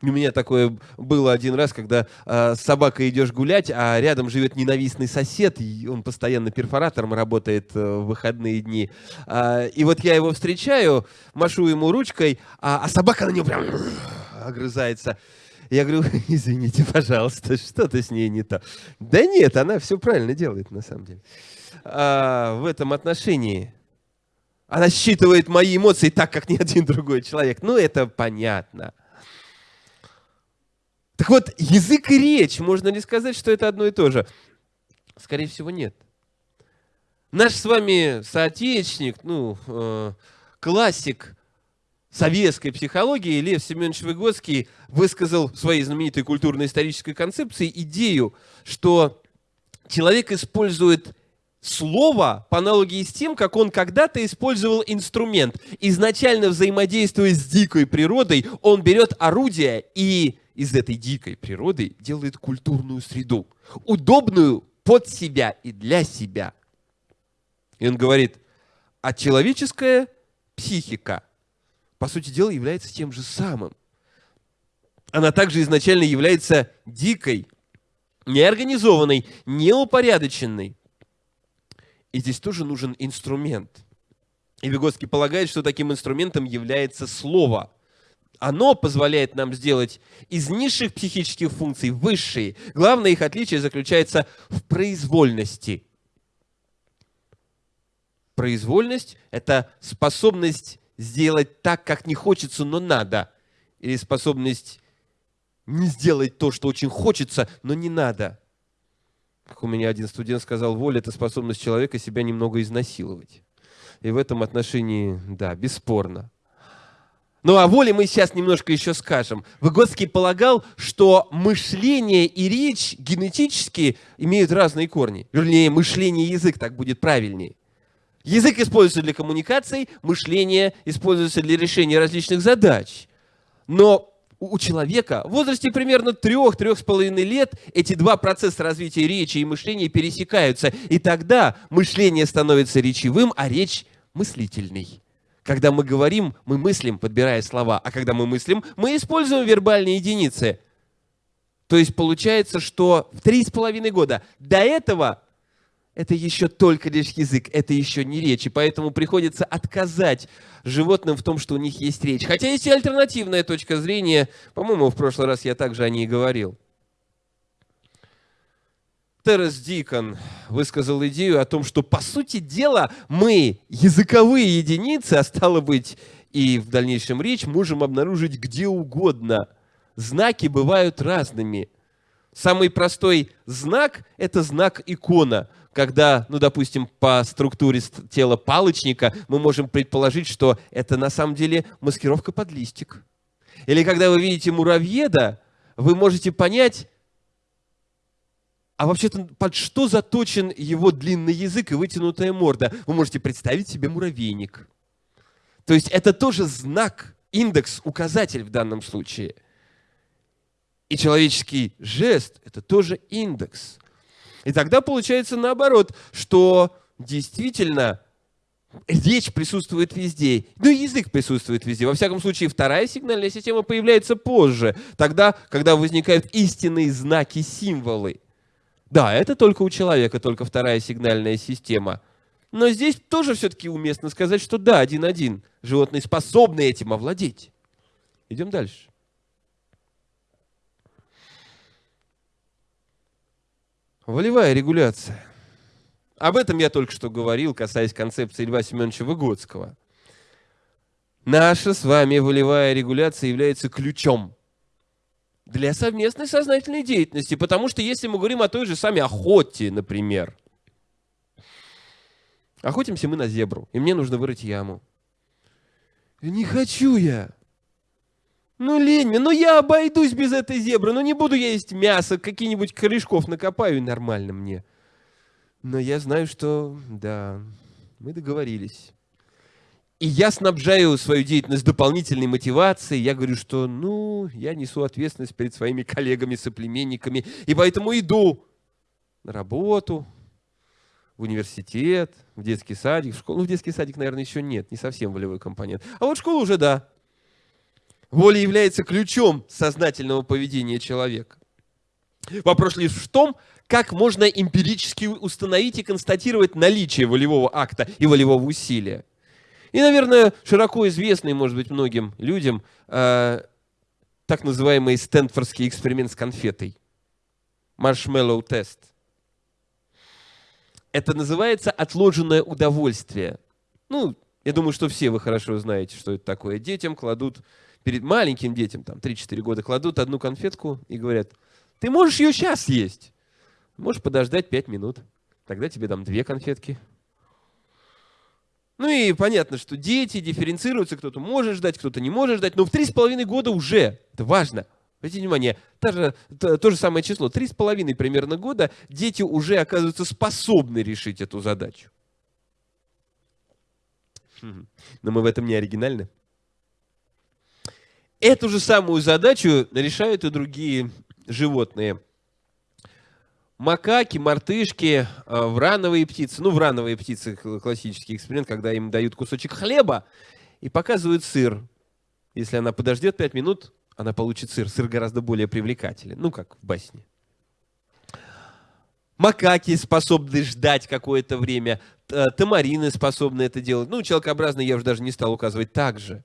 У меня такое было один раз, когда э, с собакой идешь гулять, а рядом живет ненавистный сосед, и он постоянно перфоратором работает э, в выходные дни. Э, и вот я его встречаю, машу ему ручкой, а, а собака на него прям огрызается. Я говорю, <laughs> извините, пожалуйста, что-то с ней не то. Да нет, она все правильно делает, на самом деле. А, в этом отношении она считывает мои эмоции так, как ни один другой человек. Ну, это понятно. Так вот, язык и речь, можно ли сказать, что это одно и то же? Скорее всего, нет. Наш с вами соотечественник, ну, э, классик советской психологии Лев Семенович Выгодский высказал в своей знаменитой культурно-исторической концепции идею, что человек использует слово по аналогии с тем, как он когда-то использовал инструмент. Изначально взаимодействуя с дикой природой, он берет орудие и из этой дикой природы делает культурную среду, удобную под себя и для себя. И он говорит, а человеческая психика, по сути дела, является тем же самым. Она также изначально является дикой, неорганизованной, неупорядоченной. И здесь тоже нужен инструмент. И Выгодский полагает, что таким инструментом является слово. Оно позволяет нам сделать из низших психических функций высшие. Главное их отличие заключается в произвольности. Произвольность – это способность сделать так, как не хочется, но надо. Или способность не сделать то, что очень хочется, но не надо. Как у меня один студент сказал, воля – это способность человека себя немного изнасиловать. И в этом отношении, да, бесспорно. Ну, о воле мы сейчас немножко еще скажем. Выгодский полагал, что мышление и речь генетически имеют разные корни. Вернее, мышление и язык, так будет правильнее. Язык используется для коммуникации, мышление используется для решения различных задач. Но у человека в возрасте примерно 3-3,5 лет эти два процесса развития речи и мышления пересекаются. И тогда мышление становится речевым, а речь мыслительной. Когда мы говорим, мы мыслим, подбирая слова, а когда мы мыслим, мы используем вербальные единицы. То есть получается, что в три с половиной года до этого это еще только лишь язык, это еще не речь. И поэтому приходится отказать животным в том, что у них есть речь. Хотя есть и альтернативная точка зрения. По-моему, в прошлый раз я также о ней говорил. Террес Дикон высказал идею о том, что, по сути дела, мы, языковые единицы, а стало быть, и в дальнейшем речь, можем обнаружить где угодно. Знаки бывают разными. Самый простой знак – это знак икона. Когда, ну, допустим, по структуре тела палочника мы можем предположить, что это на самом деле маскировка под листик. Или когда вы видите муравьеда, вы можете понять, а вообще-то под что заточен его длинный язык и вытянутая морда? Вы можете представить себе муравейник. То есть это тоже знак, индекс, указатель в данном случае. И человеческий жест – это тоже индекс. И тогда получается наоборот, что действительно речь присутствует везде, ну и язык присутствует везде. Во всяком случае, вторая сигнальная система появляется позже, тогда, когда возникают истинные знаки, символы. Да, это только у человека, только вторая сигнальная система. Но здесь тоже все-таки уместно сказать, что да, один-один. Животные способны этим овладеть. Идем дальше. Волевая регуляция. Об этом я только что говорил, касаясь концепции Льва Семеновича Выгодского. Наша с вами волевая регуляция является ключом для совместной сознательной деятельности. Потому что если мы говорим о той же самой охоте, например, охотимся мы на зебру, и мне нужно вырыть яму. Не хочу я. Ну, лень мне, ну я обойдусь без этой зебры, ну не буду я есть мясо, какие-нибудь корешков накопаю, нормально мне. Но я знаю, что, да, мы договорились. И я снабжаю свою деятельность дополнительной мотивацией. Я говорю, что, ну, я несу ответственность перед своими коллегами, соплеменниками, и поэтому иду на работу, в университет, в детский садик, в школу. Ну, в детский садик, наверное, еще нет, не совсем волевой компонент. А вот школа уже да. Воля является ключом сознательного поведения человека. Вопрос лишь в том, как можно эмпирически установить и констатировать наличие волевого акта и волевого усилия. И, наверное, широко известный, может быть, многим людям, э, так называемый Стэнфордский эксперимент с конфетой. Маршмеллоу тест. Это называется отложенное удовольствие. Ну, я думаю, что все вы хорошо знаете, что это такое. Детям кладут, перед маленьким детям, там 3-4 года, кладут одну конфетку и говорят, ты можешь ее сейчас есть. Можешь подождать 5 минут. Тогда тебе дам две конфетки. Ну и понятно, что дети дифференцируются, кто-то может ждать, кто-то не может ждать, но в три с половиной года уже, это важно, Обратите внимание, то же, то, то же самое число, три с половиной примерно года дети уже оказываются способны решить эту задачу. Но мы в этом не оригинальны. Эту же самую задачу решают и другие животные. Макаки, мартышки, э, врановые птицы. Ну, врановые птицы – классический эксперимент, когда им дают кусочек хлеба и показывают сыр. Если она подождет 5 минут, она получит сыр. Сыр гораздо более привлекателен. Ну, как в басне. Макаки способны ждать какое-то время. Тамарины способны это делать. Ну, человекообразные я уже даже не стал указывать так же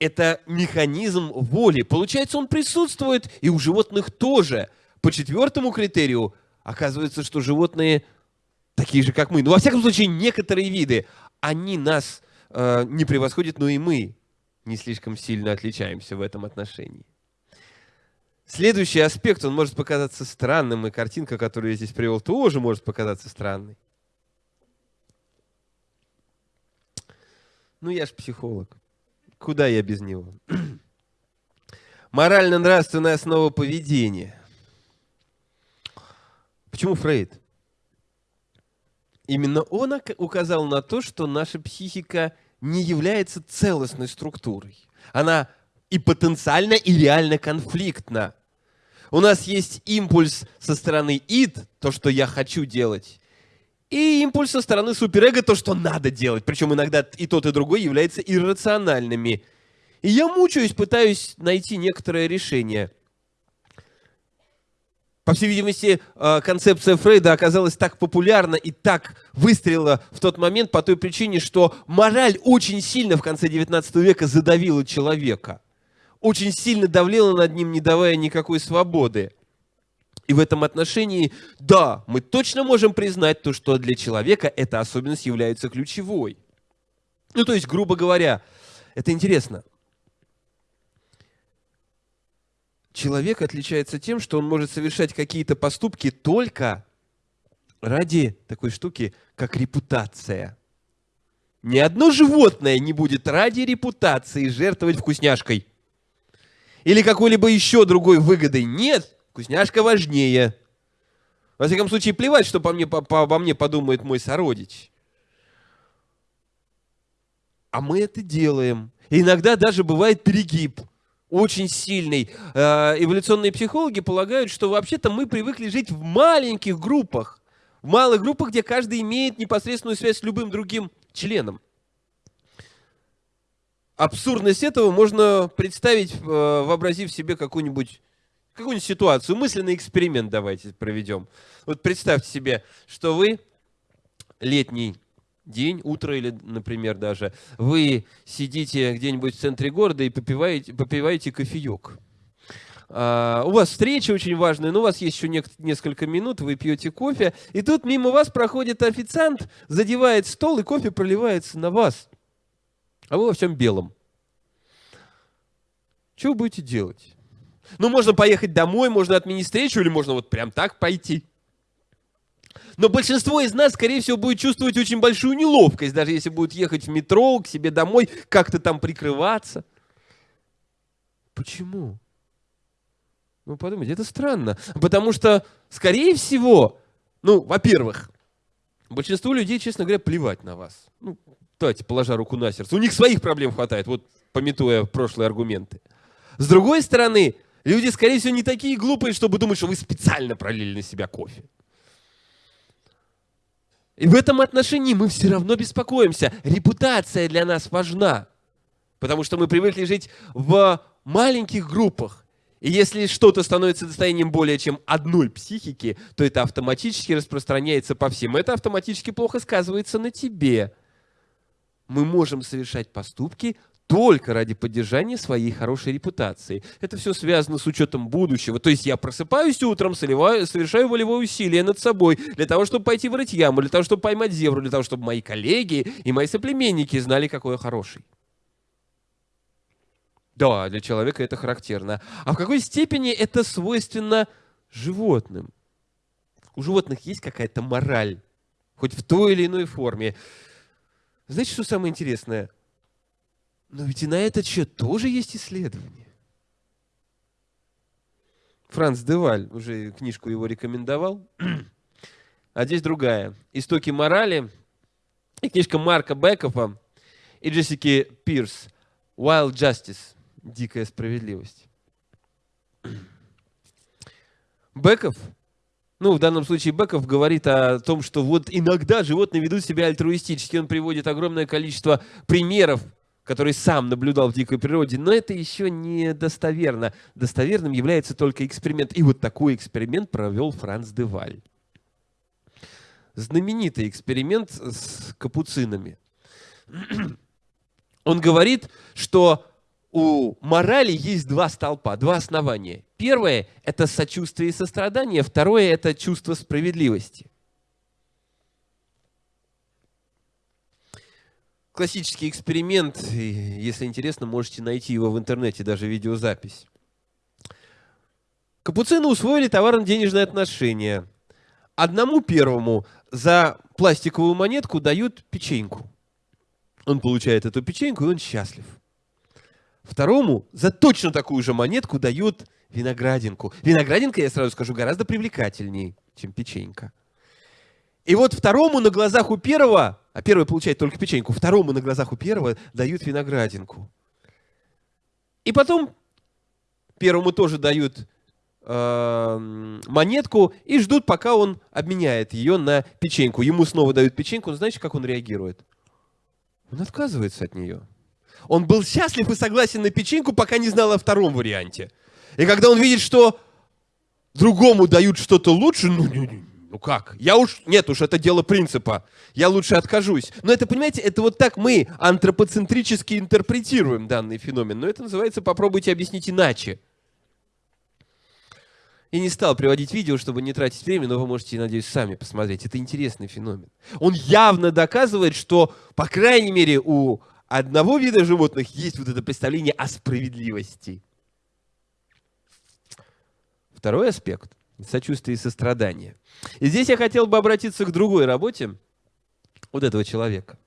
это механизм воли. Получается, он присутствует и у животных тоже. По четвертому критерию оказывается, что животные такие же, как мы. Ну, во всяком случае, некоторые виды, они нас э, не превосходят, но и мы не слишком сильно отличаемся в этом отношении. Следующий аспект, он может показаться странным, и картинка, которую я здесь привел, тоже может показаться странной. Ну, я же психолог. Куда я без него? <clears throat> Морально-нравственная основа поведения. Почему Фрейд? Именно он указал на то, что наша психика не является целостной структурой. Она и потенциально, и реально конфликтна. У нас есть импульс со стороны ид, то, что я хочу делать, и импульс со стороны суперэго, то, что надо делать. Причем иногда и тот, и другой являются иррациональными. И я мучаюсь, пытаюсь найти некоторое решение. По всей видимости, э, концепция Фрейда оказалась так популярна и так выстрелила в тот момент по той причине, что мораль очень сильно в конце XIX века задавила человека. Очень сильно давлела над ним, не давая никакой свободы. И в этом отношении, да, мы точно можем признать то, что для человека эта особенность является ключевой. Ну, то есть, грубо говоря, это интересно. Человек отличается тем, что он может совершать какие-то поступки только ради такой штуки, как репутация. Ни одно животное не будет ради репутации жертвовать вкусняшкой. Или какой-либо еще другой выгодой. Нет, Вкусняшка важнее. Во всяком случае, плевать, что по мне, по, по, обо мне подумает мой сородич. А мы это делаем. И иногда даже бывает перегиб. Очень сильный. Э, эволюционные психологи полагают, что вообще-то мы привыкли жить в маленьких группах. В малых группах, где каждый имеет непосредственную связь с любым другим членом. Абсурдность этого можно представить, э, вообразив себе какую-нибудь какую-нибудь ситуацию, мысленный эксперимент давайте проведем. Вот представьте себе, что вы летний день, утро или, например, даже, вы сидите где-нибудь в центре города и попиваете, попиваете кофеек. А, у вас встреча очень важная, но у вас есть еще не, несколько минут, вы пьете кофе, и тут мимо вас проходит официант, задевает стол, и кофе проливается на вас. А вы во всем белом. Что вы будете делать? Ну, можно поехать домой, можно отменить встречу, или можно вот прям так пойти. Но большинство из нас, скорее всего, будет чувствовать очень большую неловкость, даже если будут ехать в метро, к себе домой, как-то там прикрываться. Почему? Ну, подумайте, это странно. Потому что, скорее всего, ну, во-первых, большинству людей, честно говоря, плевать на вас. Ну, давайте, положа руку на сердце. У них своих проблем хватает, вот пометуя прошлые аргументы. С другой стороны, Люди, скорее всего, не такие глупые, чтобы думать, что вы специально пролили на себя кофе. И в этом отношении мы все равно беспокоимся. Репутация для нас важна. Потому что мы привыкли жить в маленьких группах. И если что-то становится достоянием более чем одной психики, то это автоматически распространяется по всем. Это автоматически плохо сказывается на тебе. Мы можем совершать поступки только ради поддержания своей хорошей репутации. Это все связано с учетом будущего. То есть я просыпаюсь утром, соливаю, совершаю волевое усилие над собой для того, чтобы пойти вырыть яму, для того, чтобы поймать зебру, для того, чтобы мои коллеги и мои соплеменники знали, какой я хороший. Да, для человека это характерно. А в какой степени это свойственно животным? У животных есть какая-то мораль, хоть в той или иной форме. Знаете, что самое интересное? Но ведь и на этот счет тоже есть исследования. Франц Деваль, уже книжку его рекомендовал. <clears throat> А здесь другая. «Истоки морали». И книжка Марка Бекофа и Джессики Пирс «Wild Justice. Дикая справедливость». <clears throat> Беков, ну, в данном случае Беков говорит о том, что вот иногда животные ведут себя альтруистически. Он приводит огромное количество примеров который сам наблюдал в дикой природе, но это еще не достоверно. Достоверным является только эксперимент. И вот такой эксперимент провел Франц де Валь. Знаменитый эксперимент с капуцинами. Он говорит, что у морали есть два столпа, два основания. Первое – это сочувствие и сострадание, второе – это чувство справедливости. Классический эксперимент. Если интересно, можете найти его в интернете, даже видеозапись. Капуцины усвоили товарно-денежные отношения. Одному первому за пластиковую монетку дают печеньку. Он получает эту печеньку, и он счастлив. Второму за точно такую же монетку дают виноградинку. Виноградинка, я сразу скажу, гораздо привлекательнее, чем печенька. И вот второму на глазах у первого а первый получает только печеньку, второму на глазах у первого дают виноградинку. И потом первому тоже дают э, монетку и ждут, пока он обменяет ее на печеньку. Ему снова дают печеньку, но знаете, как он реагирует? Он отказывается от нее. Он был счастлив и согласен на печеньку, пока не знал о втором варианте. И когда он видит, что другому дают что-то лучше, ну, не, не, ну как? Я уж, нет уж, это дело принципа. Я лучше откажусь. Но это, понимаете, это вот так мы антропоцентрически интерпретируем данный феномен. Но это называется «попробуйте объяснить иначе». И не стал приводить видео, чтобы не тратить время, но вы можете, надеюсь, сами посмотреть. Это интересный феномен. Он явно доказывает, что, по крайней мере, у одного вида животных есть вот это представление о справедливости. Второй аспект сочувствие и сострадание. И здесь я хотел бы обратиться к другой работе вот этого человека.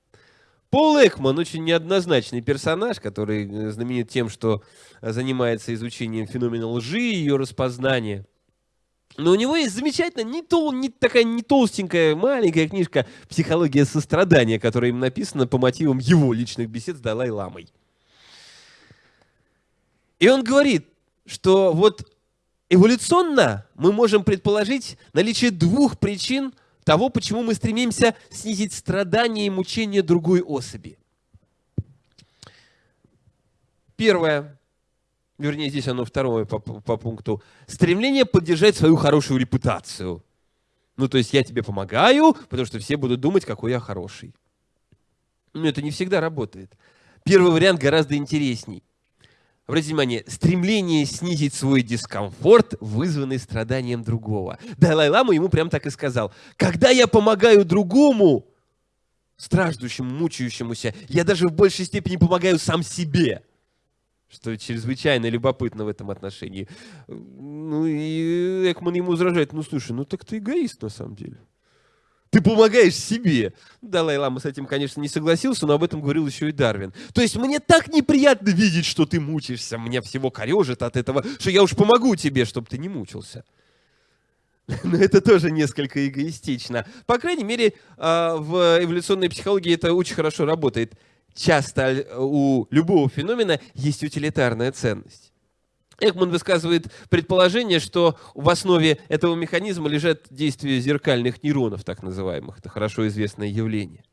Пол Экман очень неоднозначный персонаж, который э, знаменит тем, что занимается изучением феномена лжи и ее распознания. Но у него есть замечательная, не, тол, не такая не толстенькая, маленькая книжка «Психология сострадания», которая им написана по мотивам его личных бесед с Далай-ламой. И он говорит, что вот Эволюционно мы можем предположить наличие двух причин того, почему мы стремимся снизить страдания и мучения другой особи. Первое, вернее, здесь оно второе по, по пункту, стремление поддержать свою хорошую репутацию. Ну, то есть я тебе помогаю, потому что все будут думать, какой я хороший. Но это не всегда работает. Первый вариант гораздо интересней. Обратите внимание, стремление снизить свой дискомфорт, вызванный страданием другого. Далай-лама ему прям так и сказал. Когда я помогаю другому, страждущему, мучающемуся, я даже в большей степени помогаю сам себе. Что чрезвычайно любопытно в этом отношении. Ну и Экман ему возражает, ну слушай, ну так ты эгоист на самом деле. Ты помогаешь себе. Далай-лама с этим, конечно, не согласился, но об этом говорил еще и Дарвин. То есть мне так неприятно видеть, что ты мучаешься. Мне всего корежит от этого, что я уж помогу тебе, чтобы ты не мучился. <laughs> Но это тоже несколько эгоистично. По крайней мере, а, в эволюционной психологии это очень хорошо работает. Часто у любого феномена есть утилитарная ценность. Экман высказывает предположение, что в основе этого механизма лежат действия зеркальных нейронов, так называемых. Это хорошо известное явление.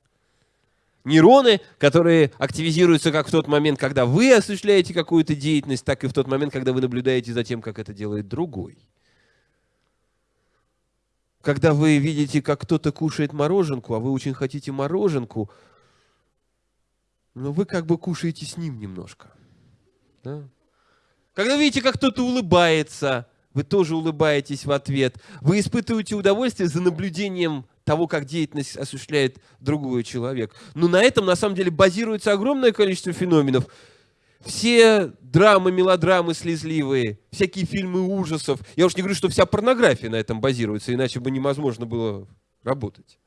Нейроны, которые активизируются как в тот момент, когда вы осуществляете какую-то деятельность, так и в тот момент, когда вы наблюдаете за тем, как это делает другой. Когда вы видите, как кто-то кушает мороженку, а вы очень хотите мороженку, но вы как бы кушаете с ним немножко. Да? Когда видите, как кто-то улыбается, вы тоже улыбаетесь в ответ. Вы испытываете удовольствие за наблюдением того, как деятельность осуществляет другой человек. Но на этом, на самом деле, базируется огромное количество феноменов. Все драмы, мелодрамы слезливые, всякие фильмы ужасов. Я уж не говорю, что вся порнография на этом базируется, иначе бы невозможно было работать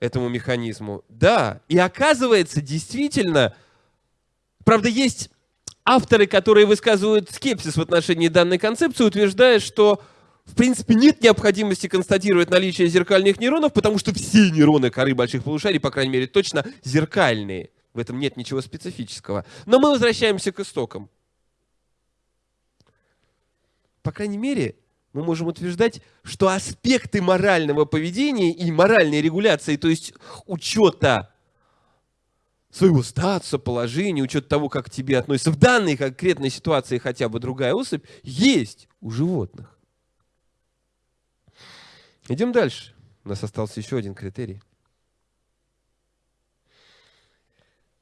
этому механизму. Да, и оказывается, действительно, правда, есть авторы, которые высказывают скепсис в отношении данной концепции, утверждая, что в принципе нет необходимости констатировать наличие зеркальных нейронов, потому что все нейроны коры больших полушарий, по крайней мере, точно зеркальные. В этом нет ничего специфического. Но мы возвращаемся к истокам. По крайней мере, мы можем утверждать, что аспекты морального поведения и моральной регуляции, то есть учета своего статуса, положения, учет того, как к тебе относятся в данной конкретной ситуации хотя бы другая особь, есть у животных. Идем дальше. У нас остался еще один критерий.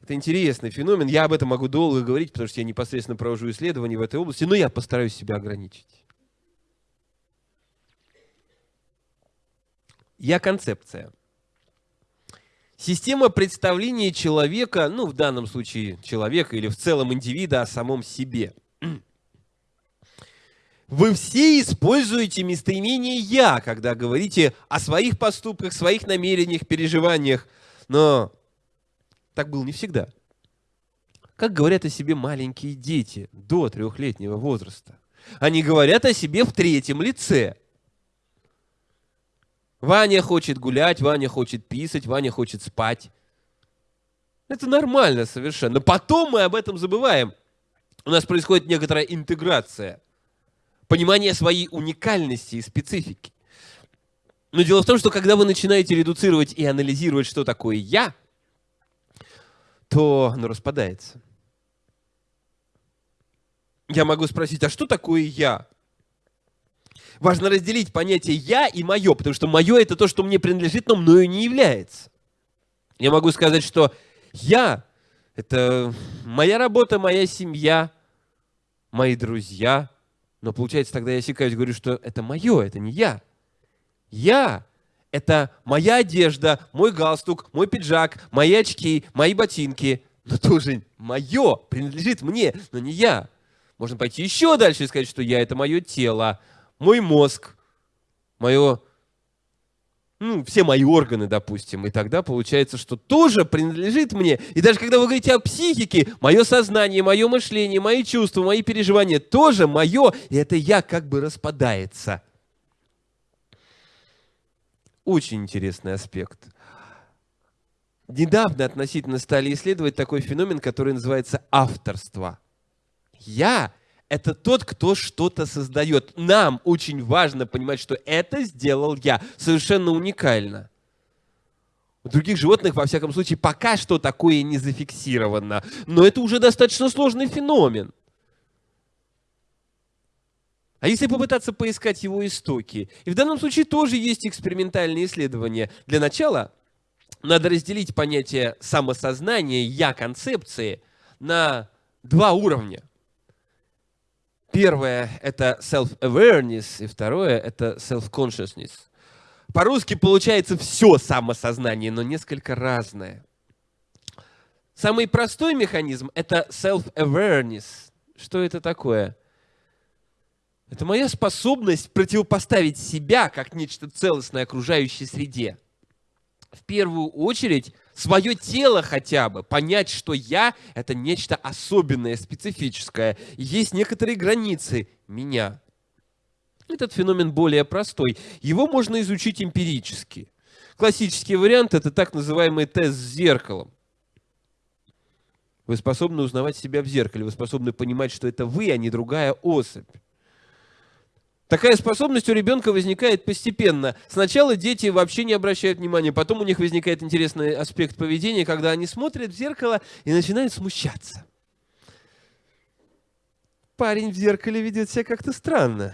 Это интересный феномен. Я об этом могу долго говорить, потому что я непосредственно провожу исследования в этой области, но я постараюсь себя ограничить. Я концепция. Система представления человека, ну, в данном случае человека или в целом индивида о самом себе. Вы все используете местоимение «я», когда говорите о своих поступках, своих намерениях, переживаниях. Но так было не всегда. Как говорят о себе маленькие дети до трехлетнего возраста? Они говорят о себе в третьем лице. Ваня хочет гулять, Ваня хочет писать, Ваня хочет спать. Это нормально совершенно. Но потом мы об этом забываем. У нас происходит некоторая интеграция. Понимание своей уникальности и специфики. Но дело в том, что когда вы начинаете редуцировать и анализировать, что такое «я», то оно распадается. Я могу спросить, а что такое «я»? Важно разделить понятие «я» и «моё», потому что «моё» — это то, что мне принадлежит, но мною не является. Я могу сказать, что «я» — это моя работа, моя семья, мои друзья, но получается тогда я осекаюсь, говорю, что это мое, это не я. Я – это моя одежда, мой галстук, мой пиджак, мои очки, мои ботинки. Но тоже мое, принадлежит мне, но не я. Можно пойти еще дальше и сказать, что я – это мое тело, мой мозг, мое, ну, все мои органы, допустим, и тогда получается, что тоже принадлежит мне. И даже когда вы говорите о психике, мое сознание, мое мышление, мои чувства, мои переживания тоже мое, и это я как бы распадается. Очень интересный аспект. Недавно относительно стали исследовать такой феномен, который называется авторство. Я это тот, кто что-то создает. Нам очень важно понимать, что это сделал я. Совершенно уникально. У других животных, во всяком случае, пока что такое не зафиксировано. Но это уже достаточно сложный феномен. А если попытаться поискать его истоки? И в данном случае тоже есть экспериментальные исследования. Для начала надо разделить понятие самосознания, я-концепции на два уровня. Первое – это self-awareness, и второе – это self-consciousness. По-русски получается все самосознание, но несколько разное. Самый простой механизм – это self-awareness. Что это такое? Это моя способность противопоставить себя как нечто целостное окружающей среде. В первую очередь свое тело хотя бы, понять, что я — это нечто особенное, специфическое. есть некоторые границы меня. Этот феномен более простой. Его можно изучить эмпирически. Классический вариант — это так называемый тест с зеркалом. Вы способны узнавать себя в зеркале, вы способны понимать, что это вы, а не другая особь. Такая способность у ребенка возникает постепенно. Сначала дети вообще не обращают внимания, потом у них возникает интересный аспект поведения, когда они смотрят в зеркало и начинают смущаться. Парень в зеркале ведет себя как-то странно.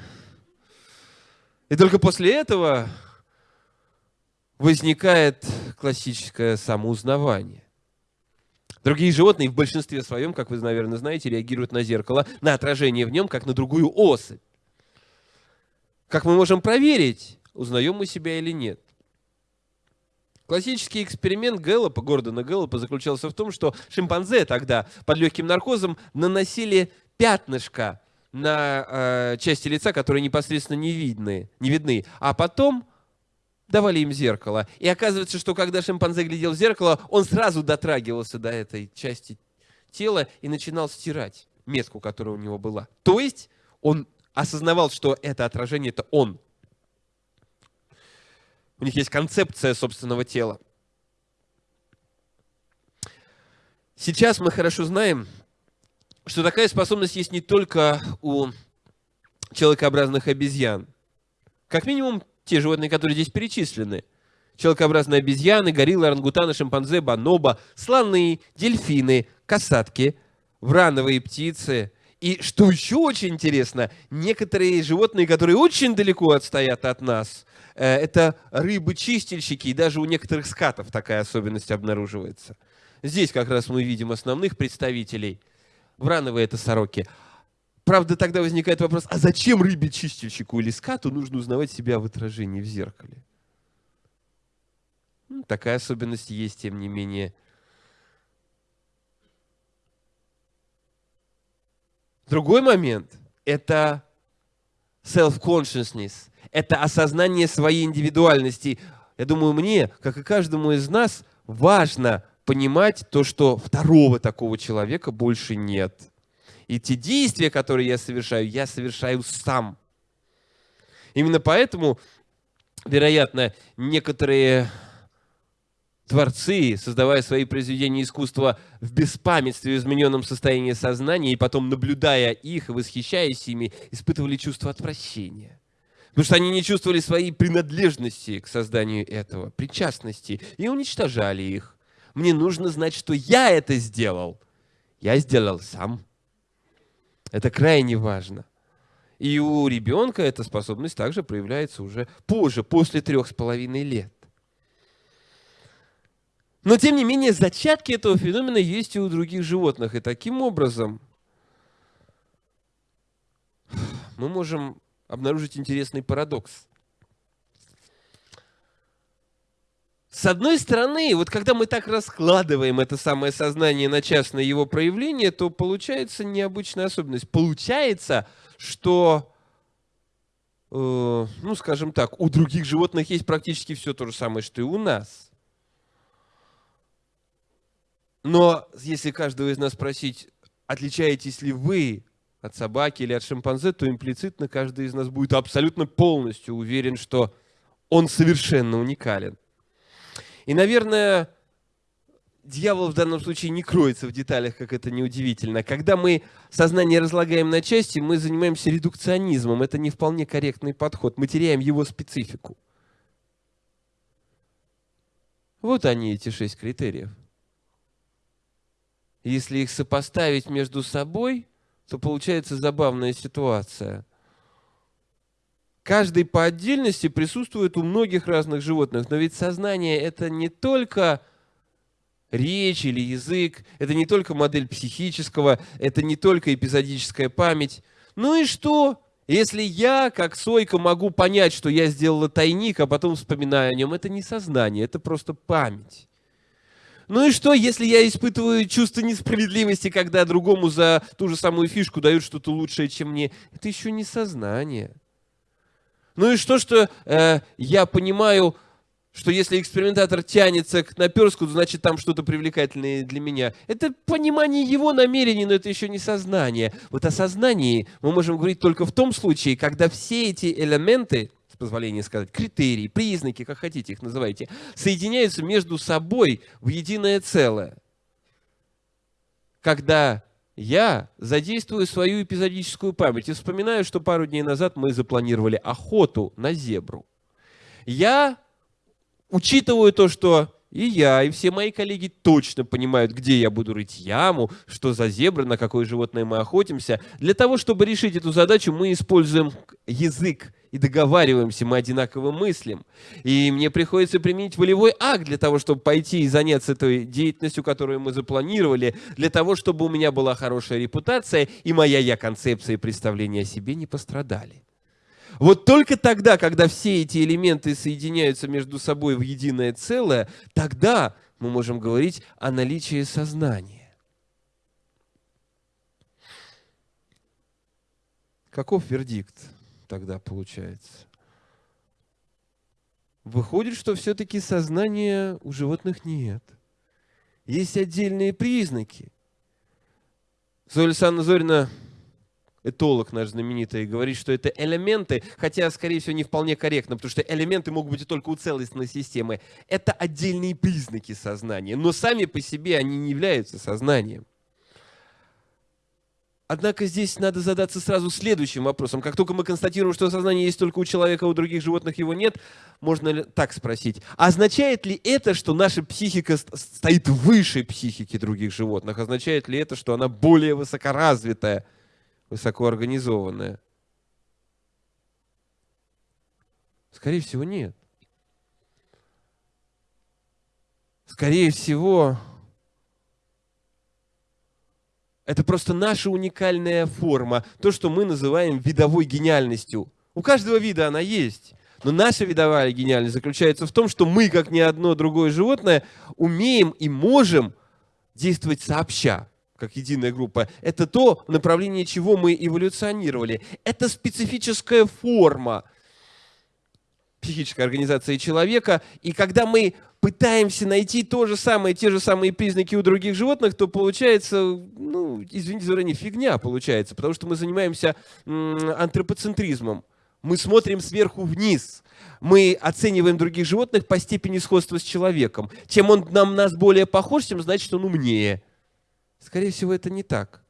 И только после этого возникает классическое самоузнавание. Другие животные в большинстве своем, как вы, наверное, знаете, реагируют на зеркало, на отражение в нем, как на другую особь. Как мы можем проверить, узнаем мы себя или нет? Классический эксперимент Гэллопа, Гордона Гэллопа, заключался в том, что шимпанзе тогда под легким наркозом наносили пятнышко на э, части лица, которые непосредственно не видны, не видны, а потом давали им зеркало. И оказывается, что когда шимпанзе глядел в зеркало, он сразу дотрагивался до этой части тела и начинал стирать метку, которая у него была. То есть он осознавал, что это отражение – это он. У них есть концепция собственного тела. Сейчас мы хорошо знаем, что такая способность есть не только у человекообразных обезьян. Как минимум, те животные, которые здесь перечислены. Человекообразные обезьяны, гориллы, орангутаны, шимпанзе, бонобо, слоны, дельфины, касатки, врановые птицы. И что еще очень интересно, некоторые животные, которые очень далеко отстоят от нас, э, это рыбы-чистильщики, и даже у некоторых скатов такая особенность обнаруживается. Здесь как раз мы видим основных представителей – Врановые это сороки. Правда, тогда возникает вопрос, а зачем рыбе-чистильщику или скату нужно узнавать себя в отражении в зеркале? Ну, такая особенность есть, тем не менее. Другой момент – это self-consciousness, это осознание своей индивидуальности. Я думаю, мне, как и каждому из нас, важно – понимать то, что второго такого человека больше нет. И те действия, которые я совершаю, я совершаю сам. Именно поэтому, вероятно, некоторые творцы, создавая свои произведения искусства в беспамятстве, в измененном состоянии сознания, и потом, наблюдая их и восхищаясь ими, испытывали чувство отвращения. Потому что они не чувствовали своей принадлежности к созданию этого, причастности, и уничтожали их. Мне нужно знать, что я это сделал. Я сделал сам. Это крайне важно. И у ребенка эта способность также проявляется уже позже, после трех с половиной лет. Но, тем не менее, зачатки этого феномена есть и у других животных. И таким образом мы можем обнаружить интересный парадокс. С одной стороны, вот когда мы так раскладываем это самое сознание на частное его проявление, то получается необычная особенность. Получается, что, э, ну, скажем так, у других животных есть практически все то же самое, что и у нас. Но если каждого из нас спросить, отличаетесь ли вы от собаки или от шимпанзе, то имплицитно каждый из нас будет абсолютно полностью уверен, что он совершенно уникален. И, наверное, дьявол в данном случае не кроется в деталях, как это неудивительно. Когда мы сознание разлагаем на части, мы занимаемся редукционизмом. Это не вполне корректный подход. Мы теряем его специфику. Вот они, эти шесть критериев. Если их сопоставить между собой, то получается забавная ситуация – Каждый по отдельности присутствует у многих разных животных. Но ведь сознание – это не только речь или язык, это не только модель психического, это не только эпизодическая память. Ну и что, если я, как Сойка, могу понять, что я сделала тайник, а потом вспоминаю о нем? Это не сознание, это просто память. Ну и что, если я испытываю чувство несправедливости, когда другому за ту же самую фишку дают что-то лучшее, чем мне? Это еще не сознание. Ну и что, что э, я понимаю, что если экспериментатор тянется к наперску, значит там что-то привлекательное для меня. Это понимание его намерений, но это еще не сознание. Вот о сознании мы можем говорить только в том случае, когда все эти элементы, с позволения сказать, критерии, признаки, как хотите их называйте, соединяются между собой в единое целое. когда я задействую свою эпизодическую память и вспоминаю, что пару дней назад мы запланировали охоту на зебру. Я учитываю то, что и я, и все мои коллеги точно понимают, где я буду рыть яму, что за зебра, на какое животное мы охотимся. Для того, чтобы решить эту задачу, мы используем язык и договариваемся, мы одинаково мыслим. И мне приходится применить волевой акт для того, чтобы пойти и заняться той деятельностью, которую мы запланировали, для того, чтобы у меня была хорошая репутация, и моя я-концепция и представление о себе не пострадали. Вот только тогда, когда все эти элементы соединяются между собой в единое целое, тогда мы можем говорить о наличии сознания. Каков вердикт тогда получается? Выходит, что все-таки сознания у животных нет. Есть отдельные признаки. Зоя Александровна Зорина этолог наш знаменитый, говорит, что это элементы, хотя, скорее всего, не вполне корректно, потому что элементы могут быть только у целостной системы. Это отдельные признаки сознания, но сами по себе они не являются сознанием. Однако здесь надо задаться сразу следующим вопросом. Как только мы констатируем, что сознание есть только у человека, а у других животных его нет, можно так спросить. Означает ли это, что наша психика стоит выше психики других животных? Означает ли это, что она более высокоразвитая? Высокоорганизованная? Скорее всего, нет. Скорее всего, это просто наша уникальная форма, то, что мы называем видовой гениальностью. У каждого вида она есть. Но наша видовая гениальность заключается в том, что мы, как ни одно другое животное, умеем и можем действовать сообща как единая группа, это то направление, чего мы эволюционировали. Это специфическая форма психической организации человека. И когда мы пытаемся найти то же самое, те же самые признаки у других животных, то получается, ну, извините за выражение, фигня получается, потому что мы занимаемся антропоцентризмом. Мы смотрим сверху вниз. Мы оцениваем других животных по степени сходства с человеком. Чем он нам нас более похож, тем значит он умнее. Скорее всего, это не так.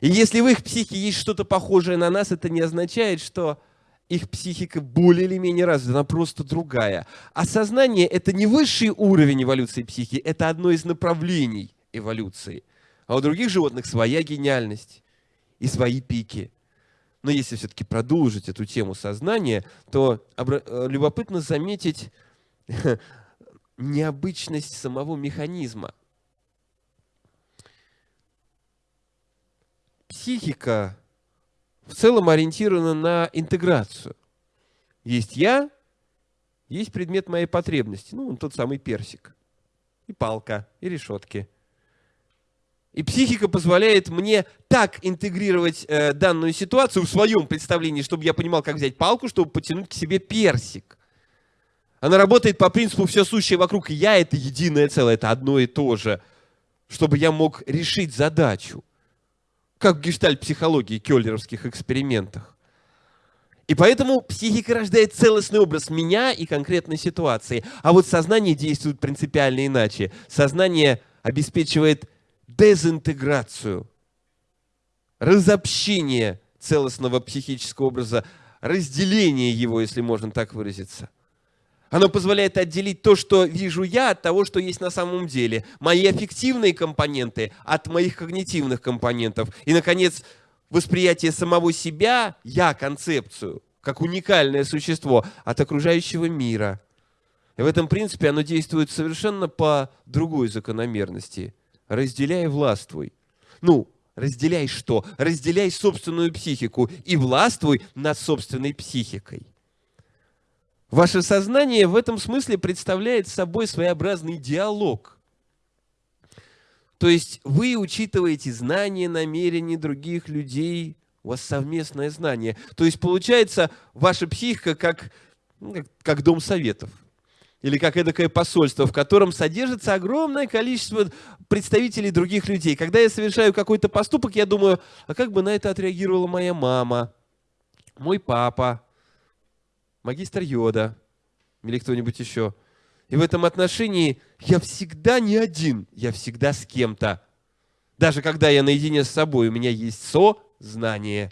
И если в их психике есть что-то похожее на нас, это не означает, что их психика более или менее развита, она просто другая. А сознание – это не высший уровень эволюции психики, это одно из направлений эволюции. А у других животных своя гениальность и свои пики. Но если все-таки продолжить эту тему сознания, то э, любопытно заметить <laughs> необычность самого механизма – психика в целом ориентирована на интеграцию. Есть я, есть предмет моей потребности, ну, тот самый персик, и палка, и решетки. И психика позволяет мне так интегрировать э, данную ситуацию в своем представлении, чтобы я понимал, как взять палку, чтобы потянуть к себе персик. Она работает по принципу «все сущее вокруг я» — это единое целое, это одно и то же, чтобы я мог решить задачу как в гештальт-психологии, келлеровских экспериментах. И поэтому психика рождает целостный образ меня и конкретной ситуации. А вот сознание действует принципиально иначе. Сознание обеспечивает дезинтеграцию, разобщение целостного психического образа, разделение его, если можно так выразиться – оно позволяет отделить то, что вижу я, от того, что есть на самом деле. Мои аффективные компоненты от моих когнитивных компонентов. И, наконец, восприятие самого себя, я, концепцию, как уникальное существо от окружающего мира. И в этом принципе оно действует совершенно по другой закономерности. Разделяй властвуй. Ну, разделяй что? Разделяй собственную психику и властвуй над собственной психикой. Ваше сознание в этом смысле представляет собой своеобразный диалог. То есть вы учитываете знания, намерения других людей, у вас совместное знание. То есть получается ваша психика как, ну, как, как дом советов. Или как эдакое посольство, в котором содержится огромное количество представителей других людей. Когда я совершаю какой-то поступок, я думаю, а как бы на это отреагировала моя мама, мой папа, магистр Йода или кто-нибудь еще. И в этом отношении я всегда не один, я всегда с кем-то. Даже когда я наедине с собой, у меня есть сознание.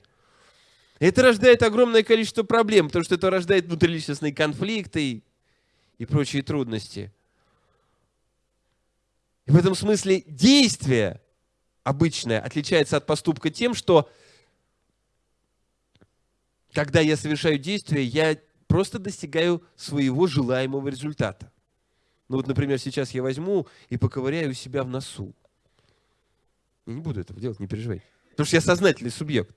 Это рождает огромное количество проблем, потому что это рождает внутриличностные конфликты и прочие трудности. И в этом смысле действие обычное отличается от поступка тем, что когда я совершаю действие, я просто достигаю своего желаемого результата. Ну вот, например, сейчас я возьму и поковыряю себя в носу. Я не буду этого делать, не переживай. Потому что я сознательный субъект.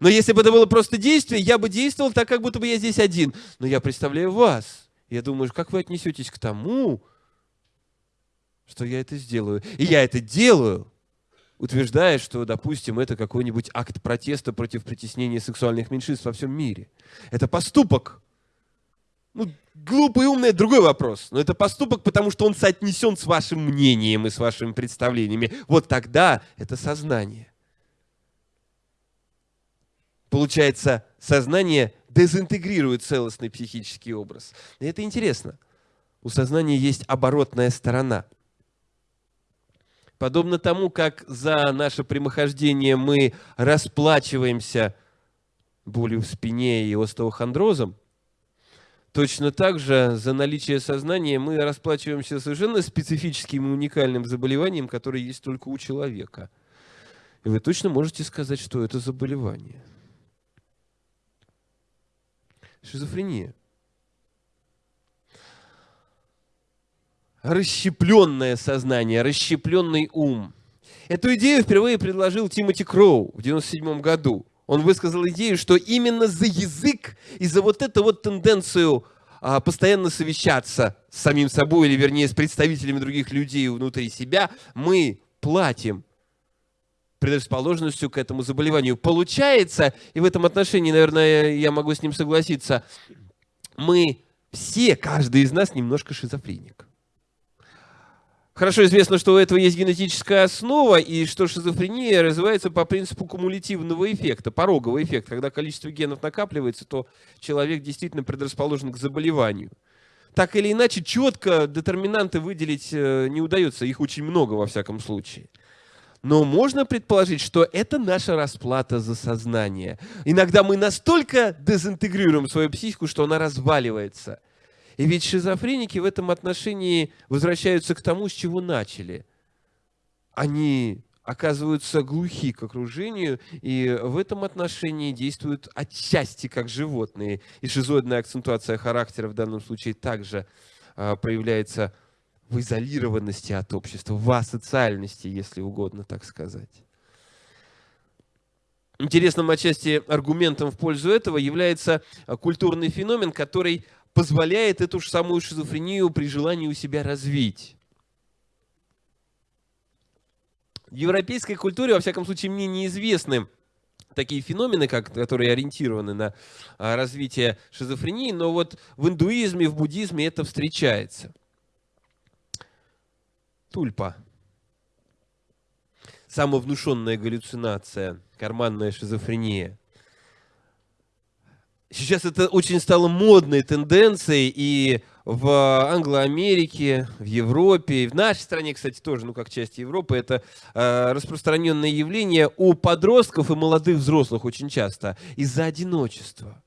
Но если бы это было просто действие, я бы действовал так, как будто бы я здесь один. Но я представляю вас. Я думаю, как вы отнесетесь к тому, что я это сделаю. И я это делаю, утверждая, что, допустим, это какой-нибудь акт протеста против притеснения сексуальных меньшинств во всем мире. Это поступок. Ну, глупый и умный – это другой вопрос. Но это поступок, потому что он соотнесен с вашим мнением и с вашими представлениями. Вот тогда это сознание. Получается, сознание дезинтегрирует целостный психический образ. И это интересно. У сознания есть оборотная сторона. Подобно тому, как за наше прямохождение мы расплачиваемся болью в спине и остеохондрозом, точно так же за наличие сознания мы расплачиваемся совершенно специфическим и уникальным заболеванием, которое есть только у человека. И вы точно можете сказать, что это заболевание – Шизофрения. Расщепленное сознание, расщепленный ум. Эту идею впервые предложил Тимоти Кроу в 1997 году. Он высказал идею, что именно за язык и за вот эту вот тенденцию а, постоянно совещаться с самим собой, или вернее с представителями других людей внутри себя, мы платим предрасположенностью к этому заболеванию. Получается, и в этом отношении, наверное, я могу с ним согласиться, мы все, каждый из нас немножко шизофреник. Хорошо известно, что у этого есть генетическая основа, и что шизофрения развивается по принципу кумулятивного эффекта, порогового эффекта. Когда количество генов накапливается, то человек действительно предрасположен к заболеванию. Так или иначе, четко детерминанты выделить э, не удается, их очень много во всяком случае. Но можно предположить, что это наша расплата за сознание. Иногда мы настолько дезинтегрируем свою психику, что она разваливается. И ведь шизофреники в этом отношении возвращаются к тому, с чего начали. Они оказываются глухи к окружению, и в этом отношении действуют отчасти как животные. И шизоидная акцентуация характера в данном случае также а, проявляется в изолированности от общества, в асоциальности, если угодно так сказать. Интересным отчасти аргументом в пользу этого является а, культурный феномен, который позволяет эту же самую шизофрению при желании у себя развить. В европейской культуре, во всяком случае, мне неизвестны такие феномены, как, которые ориентированы на а, развитие шизофрении, но вот в индуизме, в буддизме это встречается – Тульпа. Самовнушенная галлюцинация, карманная шизофрения. Сейчас это очень стало модной тенденцией и в Англо-Америке, в Европе, и в нашей стране, кстати, тоже, ну, как часть Европы, это э, распространенное явление у подростков и молодых взрослых очень часто из-за одиночества.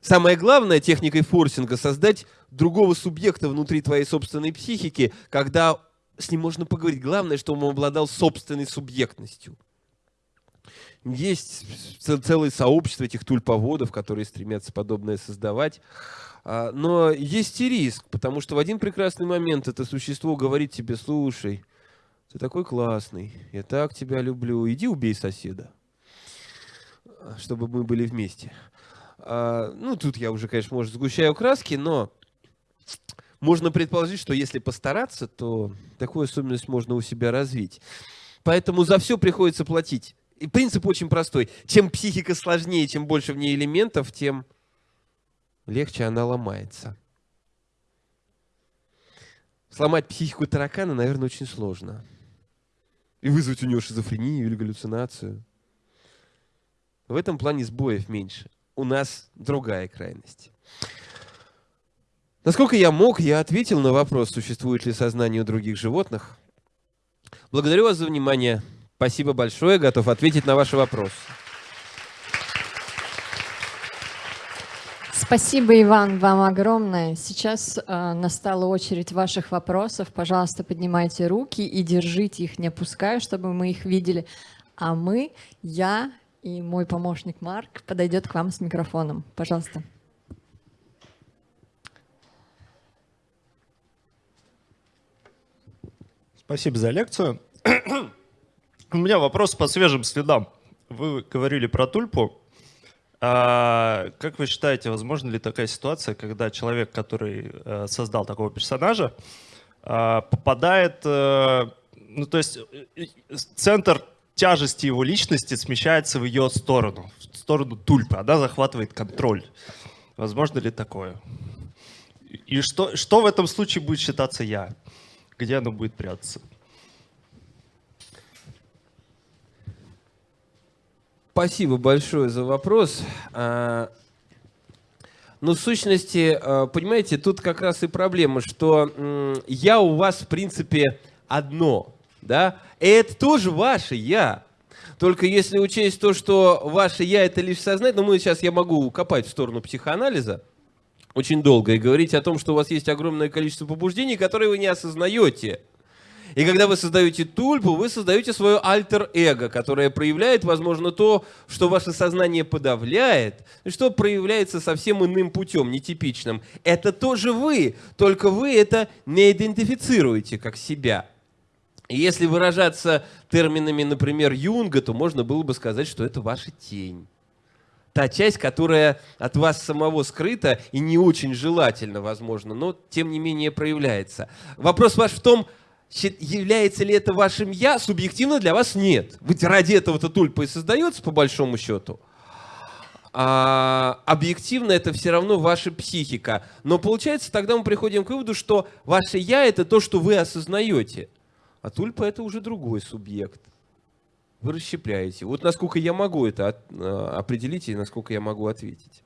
Самое главное техникой форсинга создать другого субъекта внутри твоей собственной психики, когда с ним можно поговорить. Главное, что он обладал собственной субъектностью. Есть целое сообщество этих тульповодов, которые стремятся подобное создавать. А, но есть и риск, потому что в один прекрасный момент это существо говорит тебе, слушай, ты такой классный, я так тебя люблю, иди убей соседа, чтобы мы были вместе. А, ну, тут я уже, конечно, может, сгущаю краски, но можно предположить, что если постараться, то такую особенность можно у себя развить. Поэтому за все приходится платить. И принцип очень простой. Чем психика сложнее, чем больше в ней элементов, тем легче она ломается. Сломать психику таракана, наверное, очень сложно. И вызвать у него шизофрению или галлюцинацию. В этом плане сбоев меньше. У нас другая крайность. Насколько я мог, я ответил на вопрос, существует ли сознание у других животных. Благодарю вас за внимание. Спасибо большое, готов ответить на ваши вопросы. Спасибо, Иван, вам огромное. Сейчас э, настала очередь ваших вопросов. Пожалуйста, поднимайте руки и держите их, не опуская, чтобы мы их видели. А мы, я и мой помощник Марк подойдет к вам с микрофоном. Пожалуйста. Спасибо за лекцию. У меня вопрос по свежим следам. Вы говорили про тульпу. А, как вы считаете, возможно ли такая ситуация, когда человек, который э, создал такого персонажа, а, попадает, э, ну то есть э, центр тяжести его личности смещается в ее сторону, в сторону тульпы, она захватывает контроль. Возможно ли такое? И что, что в этом случае будет считаться я? Где оно будет прятаться? Спасибо большое за вопрос. А, ну, в сущности, а, понимаете, тут как раз и проблема, что я у вас, в принципе, одно, да, и это тоже ваше я. Только если учесть то, что ваше я это лишь сознание, ну, мы сейчас я могу копать в сторону психоанализа очень долго и говорить о том, что у вас есть огромное количество побуждений, которые вы не осознаете. И когда вы создаете тульпу, вы создаете свое альтер-эго, которое проявляет, возможно, то, что ваше сознание подавляет, и что проявляется совсем иным путем, нетипичным. Это тоже вы, только вы это не идентифицируете как себя. И если выражаться терминами, например, Юнга, то можно было бы сказать, что это ваша тень. Та часть, которая от вас самого скрыта и не очень желательно, возможно, но тем не менее проявляется. Вопрос ваш в том, является ли это вашим «я», субъективно для вас нет. Ведь ради этого-то тульпа и создается, по большому счету. А объективно это все равно ваша психика. Но получается, тогда мы приходим к выводу, что ваше «я» — это то, что вы осознаете. А тульпа — это уже другой субъект. Вы расщепляете. Вот насколько я могу это а, определить и насколько я могу ответить.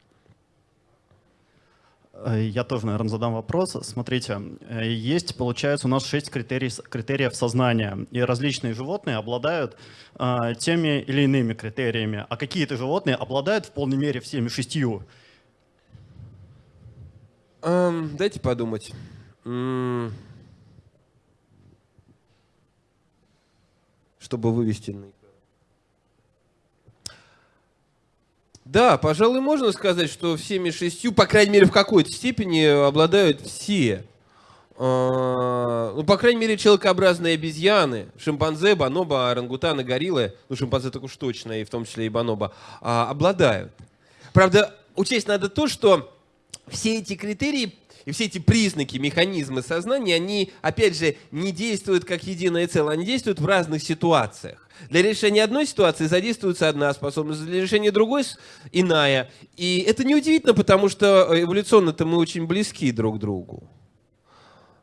Э, я тоже, наверное, задам вопрос. Смотрите, э, есть, получается, у нас шесть критерий, критериев сознания, и различные животные обладают э, теми или иными критериями, а какие-то животные обладают в полной мере всеми шестью. Эм, дайте подумать. Чтобы вывести на Да, пожалуй, можно сказать, что всеми шестью, по крайней мере, в какой-то степени обладают все. А, ну, по крайней мере, человекообразные обезьяны, шимпанзе, бонобо, орангутаны, гориллы, ну, шимпанзе так уж точно, и в том числе и бонобо, а, обладают. Правда, учесть надо то, что все эти критерии и все эти признаки, механизмы сознания, они, опять же, не действуют как единое целое, они действуют в разных ситуациях. Для решения одной ситуации задействуется одна способность, для решения другой – иная. И это неудивительно, потому что эволюционно-то мы очень близки друг к другу.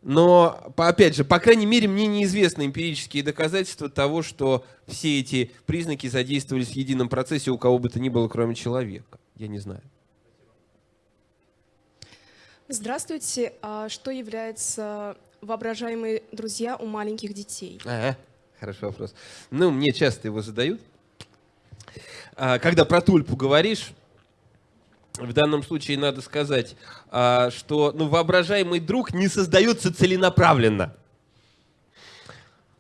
Но, опять же, по крайней мере, мне неизвестны эмпирические доказательства того, что все эти признаки задействовались в едином процессе у кого бы то ни было, кроме человека. Я не знаю. Здравствуйте. А что является воображаемые друзья у маленьких детей? Ага. Хороший вопрос. Ну, мне часто его задают. А, когда про тульпу говоришь, в данном случае надо сказать, а, что ну, воображаемый друг не создается целенаправленно.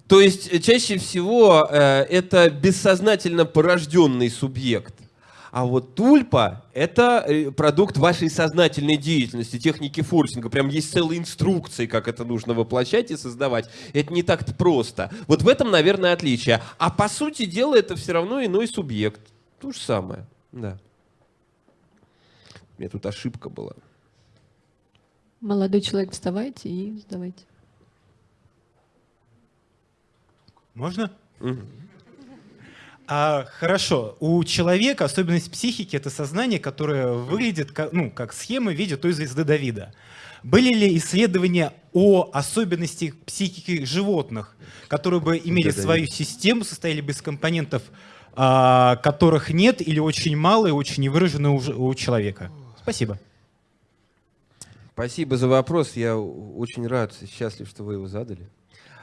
То есть чаще всего э, это бессознательно порожденный субъект. А вот тульпа — это э, продукт вашей сознательной деятельности, техники форсинга. Прям есть целые инструкции, как это нужно воплощать и создавать. Это не так-то просто. Вот в этом, наверное, отличие. А по сути дела это все равно иной субъект. То же самое, да. У меня тут ошибка была. Молодой человек, вставайте и сдавайте. Можно? Угу. А, хорошо, у человека особенность психики — это сознание, которое выглядит как, ну, как схема в виде той звезды Давида. Были ли исследования о особенностях психики животных, которые бы имели да, свою систему, состояли бы из компонентов, а, которых нет или очень мало и очень невыражены у, у человека? Спасибо. Спасибо за вопрос. Я очень рад, счастлив, что вы его задали.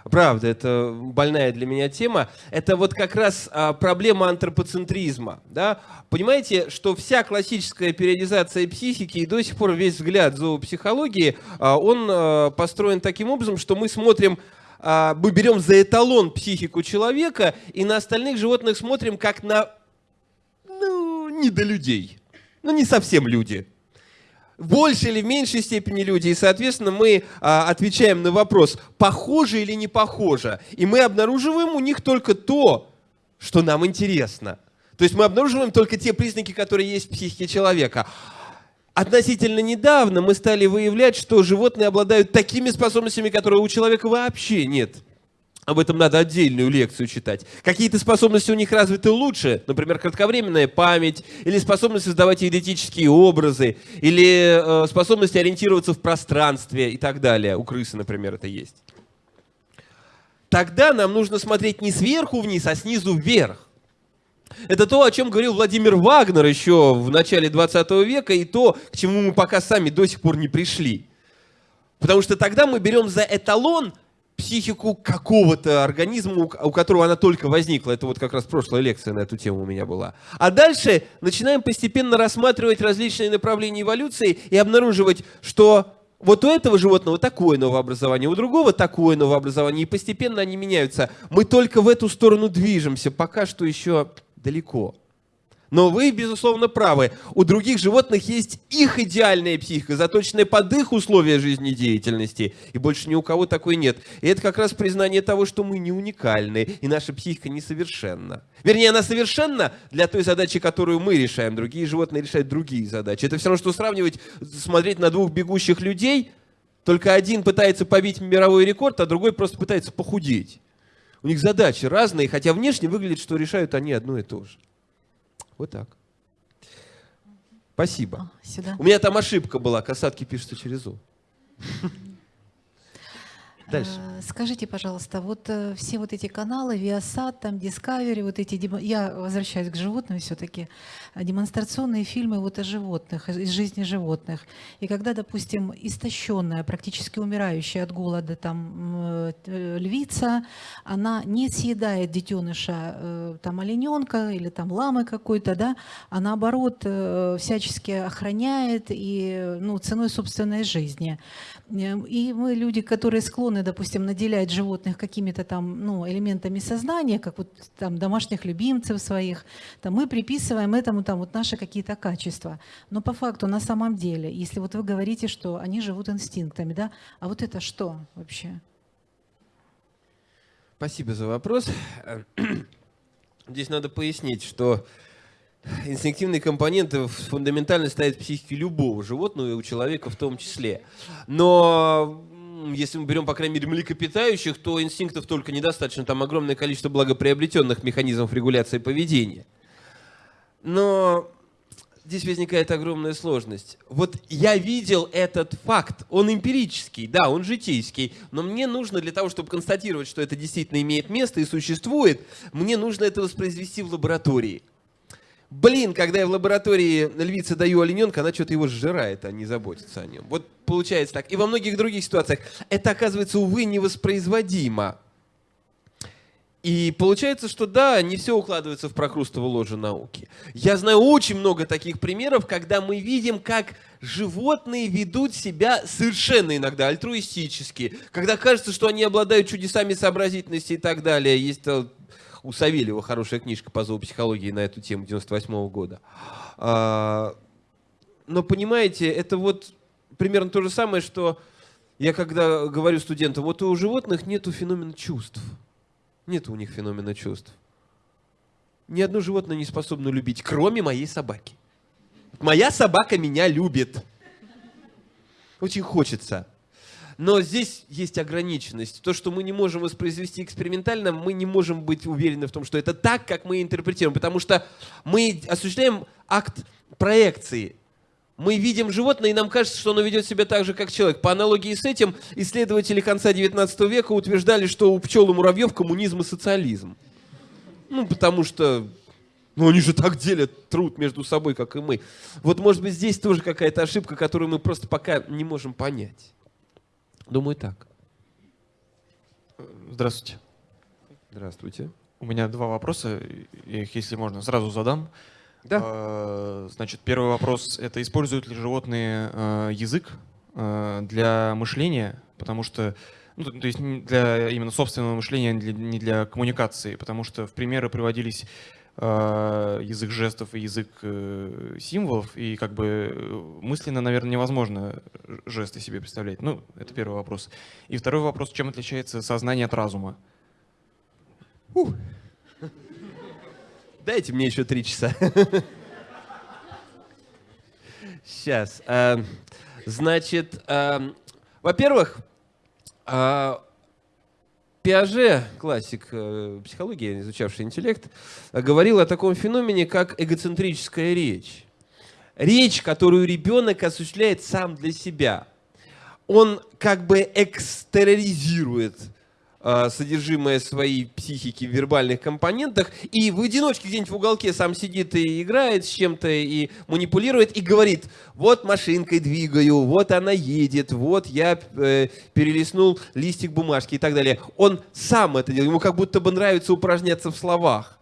Правда, это больная для меня тема. Это вот как раз а, проблема антропоцентризма. Да? Понимаете, что вся классическая периодизация психики и до сих пор весь взгляд зоопсихологии, а, он а, построен таким образом, что мы смотрим а, мы берем за эталон психику человека и на остальных животных смотрим как на ну, не до людей. Ну, не совсем люди большей или в меньшей степени люди, и, соответственно, мы а, отвечаем на вопрос, похоже или не похоже, и мы обнаруживаем у них только то, что нам интересно. То есть мы обнаруживаем только те признаки, которые есть в психике человека. Относительно недавно мы стали выявлять, что животные обладают такими способностями, которые у человека вообще нет. Об этом надо отдельную лекцию читать. Какие-то способности у них развиты лучше, например, кратковременная память, или способность создавать идентические образы, или э, способность ориентироваться в пространстве и так далее. У крысы, например, это есть. Тогда нам нужно смотреть не сверху вниз, а снизу вверх. Это то, о чем говорил Владимир Вагнер еще в начале 20 века, и то, к чему мы пока сами до сих пор не пришли. Потому что тогда мы берем за эталон психику какого-то организма, у которого она только возникла. Это вот как раз прошлая лекция на эту тему у меня была. А дальше начинаем постепенно рассматривать различные направления эволюции и обнаруживать, что вот у этого животного такое новообразование, у другого такое новообразование, и постепенно они меняются. Мы только в эту сторону движемся, пока что еще далеко. Но вы, безусловно, правы. У других животных есть их идеальная психика, заточенная под их условия жизнедеятельности. И больше ни у кого такой нет. И это как раз признание того, что мы не уникальны, и наша психика несовершенна. Вернее, она совершенна для той задачи, которую мы решаем. Другие животные решают другие задачи. Это все равно, что сравнивать, смотреть на двух бегущих людей, только один пытается побить мировой рекорд, а другой просто пытается похудеть. У них задачи разные, хотя внешне выглядит, что решают они одно и то же. Вот так. Спасибо. Сюда. У меня там ошибка была, касатки пишутся через «у». Дальше. Э, скажите, пожалуйста, вот э, все вот эти каналы, Viasat, там Discovery, вот эти, я возвращаюсь к животным все-таки, э, демонстрационные фильмы вот о животных, из жизни животных. И когда, допустим, истощенная, практически умирающая от голода там львица, она не съедает детеныша там олененка или там ламы какой-то, да, а наоборот всячески охраняет и ну, ценой собственной жизни. И мы люди, которые склонны, допустим, наделять животных какими-то там ну, элементами сознания, как вот там домашних любимцев своих, там, мы приписываем этому там вот наши какие-то качества. Но по факту, на самом деле, если вот вы говорите, что они живут инстинктами, да, а вот это что вообще? Спасибо за вопрос. <clears throat> Здесь надо пояснить, что инстинктивные компоненты фундаментально стоят в психике любого животного и у человека в том числе. Но если мы берем, по крайней мере, млекопитающих, то инстинктов только недостаточно. Там огромное количество благоприобретенных механизмов регуляции поведения. Но здесь возникает огромная сложность. Вот я видел этот факт, он эмпирический, да, он житейский, но мне нужно для того, чтобы констатировать, что это действительно имеет место и существует, мне нужно это воспроизвести в лаборатории. Блин, когда я в лаборатории львице даю олененка, она что-то его сжирает, а не заботится о нем. Вот получается так. И во многих других ситуациях это оказывается, увы, невоспроизводимо. И получается, что да, не все укладывается в прокрустово ложе науки. Я знаю очень много таких примеров, когда мы видим, как животные ведут себя совершенно иногда альтруистически, когда кажется, что они обладают чудесами сообразительности и так далее. Есть у Савельева хорошая книжка по зоопсихологии на эту тему 98 -го года. А, но понимаете, это вот примерно то же самое, что я когда говорю студентам, вот у животных нету феномена чувств. Нет у них феномена чувств. Ни одно животное не способно любить, кроме моей собаки. Моя собака меня любит. Очень хочется. Но здесь есть ограниченность. То, что мы не можем воспроизвести экспериментально, мы не можем быть уверены в том, что это так, как мы интерпретируем. Потому что мы осуществляем акт проекции. Мы видим животное, и нам кажется, что оно ведет себя так же, как человек. По аналогии с этим, исследователи конца 19 века утверждали, что у пчел и муравьев коммунизм и социализм. Ну, потому что ну, они же так делят труд между собой, как и мы. Вот, может быть, здесь тоже какая-то ошибка, которую мы просто пока не можем понять. Думаю, так. Здравствуйте. Здравствуйте. У меня два вопроса, я их, если можно, сразу задам. Да. Э, Значит, первый вопрос — это используют ли животные э, язык э, для мышления? Потому что, ну, то есть для именно собственного мышления, не для, не для коммуникации, потому что в примеры приводились язык жестов и язык э, символов, и как бы э, мысленно, наверное, невозможно жесты себе представлять. Ну, это первый вопрос. И второй вопрос, чем отличается сознание от разума? Дайте мне еще три часа. Сейчас. Значит, а, во-первых, а, Пиаже, классик э, психологии, изучавший интеллект, говорил о таком феномене, как эгоцентрическая речь. Речь, которую ребенок осуществляет сам для себя. Он как бы экстероризирует э, содержимое своей психики в вербальных компонентах и в одиночке где-нибудь в уголке сам сидит и играет с чем-то и манипулирует и говорит, вот машинкой двигаю, вот она едет, вот я э, перелистнул листик бумажки и так далее. Он сам это делает, ему как будто бы нравится упражняться в словах.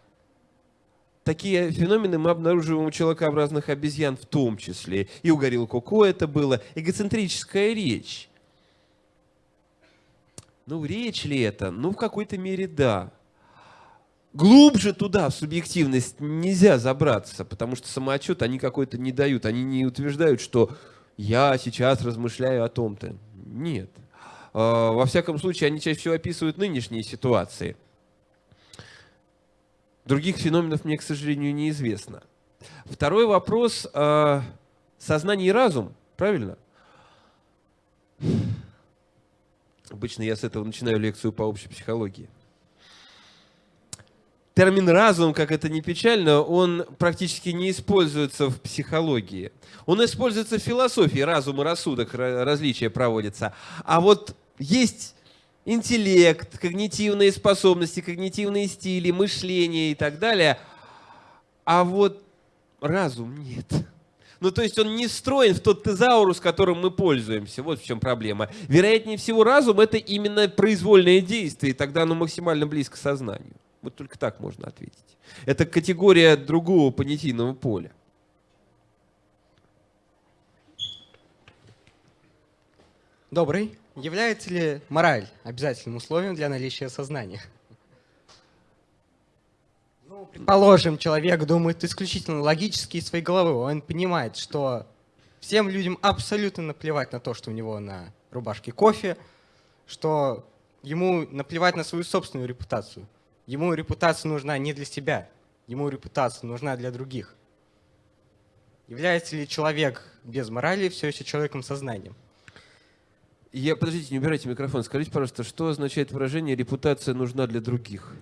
Такие феномены мы обнаруживаем у человекообразных обезьян в том числе. И у горилл Коко это было. Эгоцентрическая речь. Ну, речь ли это? Ну, в какой-то мере да. Глубже туда, в субъективность, нельзя забраться, потому что самоотчет они какой-то не дают. Они не утверждают, что я сейчас размышляю о том-то. Нет. А, Во всяком случае, они чаще всего описывают нынешние ситуации. Других феноменов мне, к сожалению, неизвестно. Второй вопрос. а, Сознание и разум, правильно? Обычно я с этого начинаю лекцию по общей психологии. Термин «разум», как это ни печально, он практически не используется в психологии. Он используется в философии, разум и рассудок, ра- различия проводятся. А вот есть интеллект, когнитивные способности, когнитивные стили, мышление и так далее. А вот разум нет. Ну, то есть он не встроен в тот тезаурус, которым мы пользуемся. Вот в чем проблема. Вероятнее всего, разум — это именно произвольное действие, и тогда оно максимально близко сознанию. Вот только так можно ответить. Это категория другого понятийного поля. Добрый. Является ли мораль обязательным условием для наличия сознания? Предположим, человек думает исключительно логически из своей головы. Он понимает, что всем людям абсолютно наплевать на то, что у него на рубашке кофе, что ему наплевать на свою собственную репутацию. Ему репутация нужна не для себя, ему репутация нужна для других. Является ли человек без морали все еще человеком сознанием? Я, подождите, не убирайте микрофон. Скажите, пожалуйста, что означает выражение «репутация нужна для других»?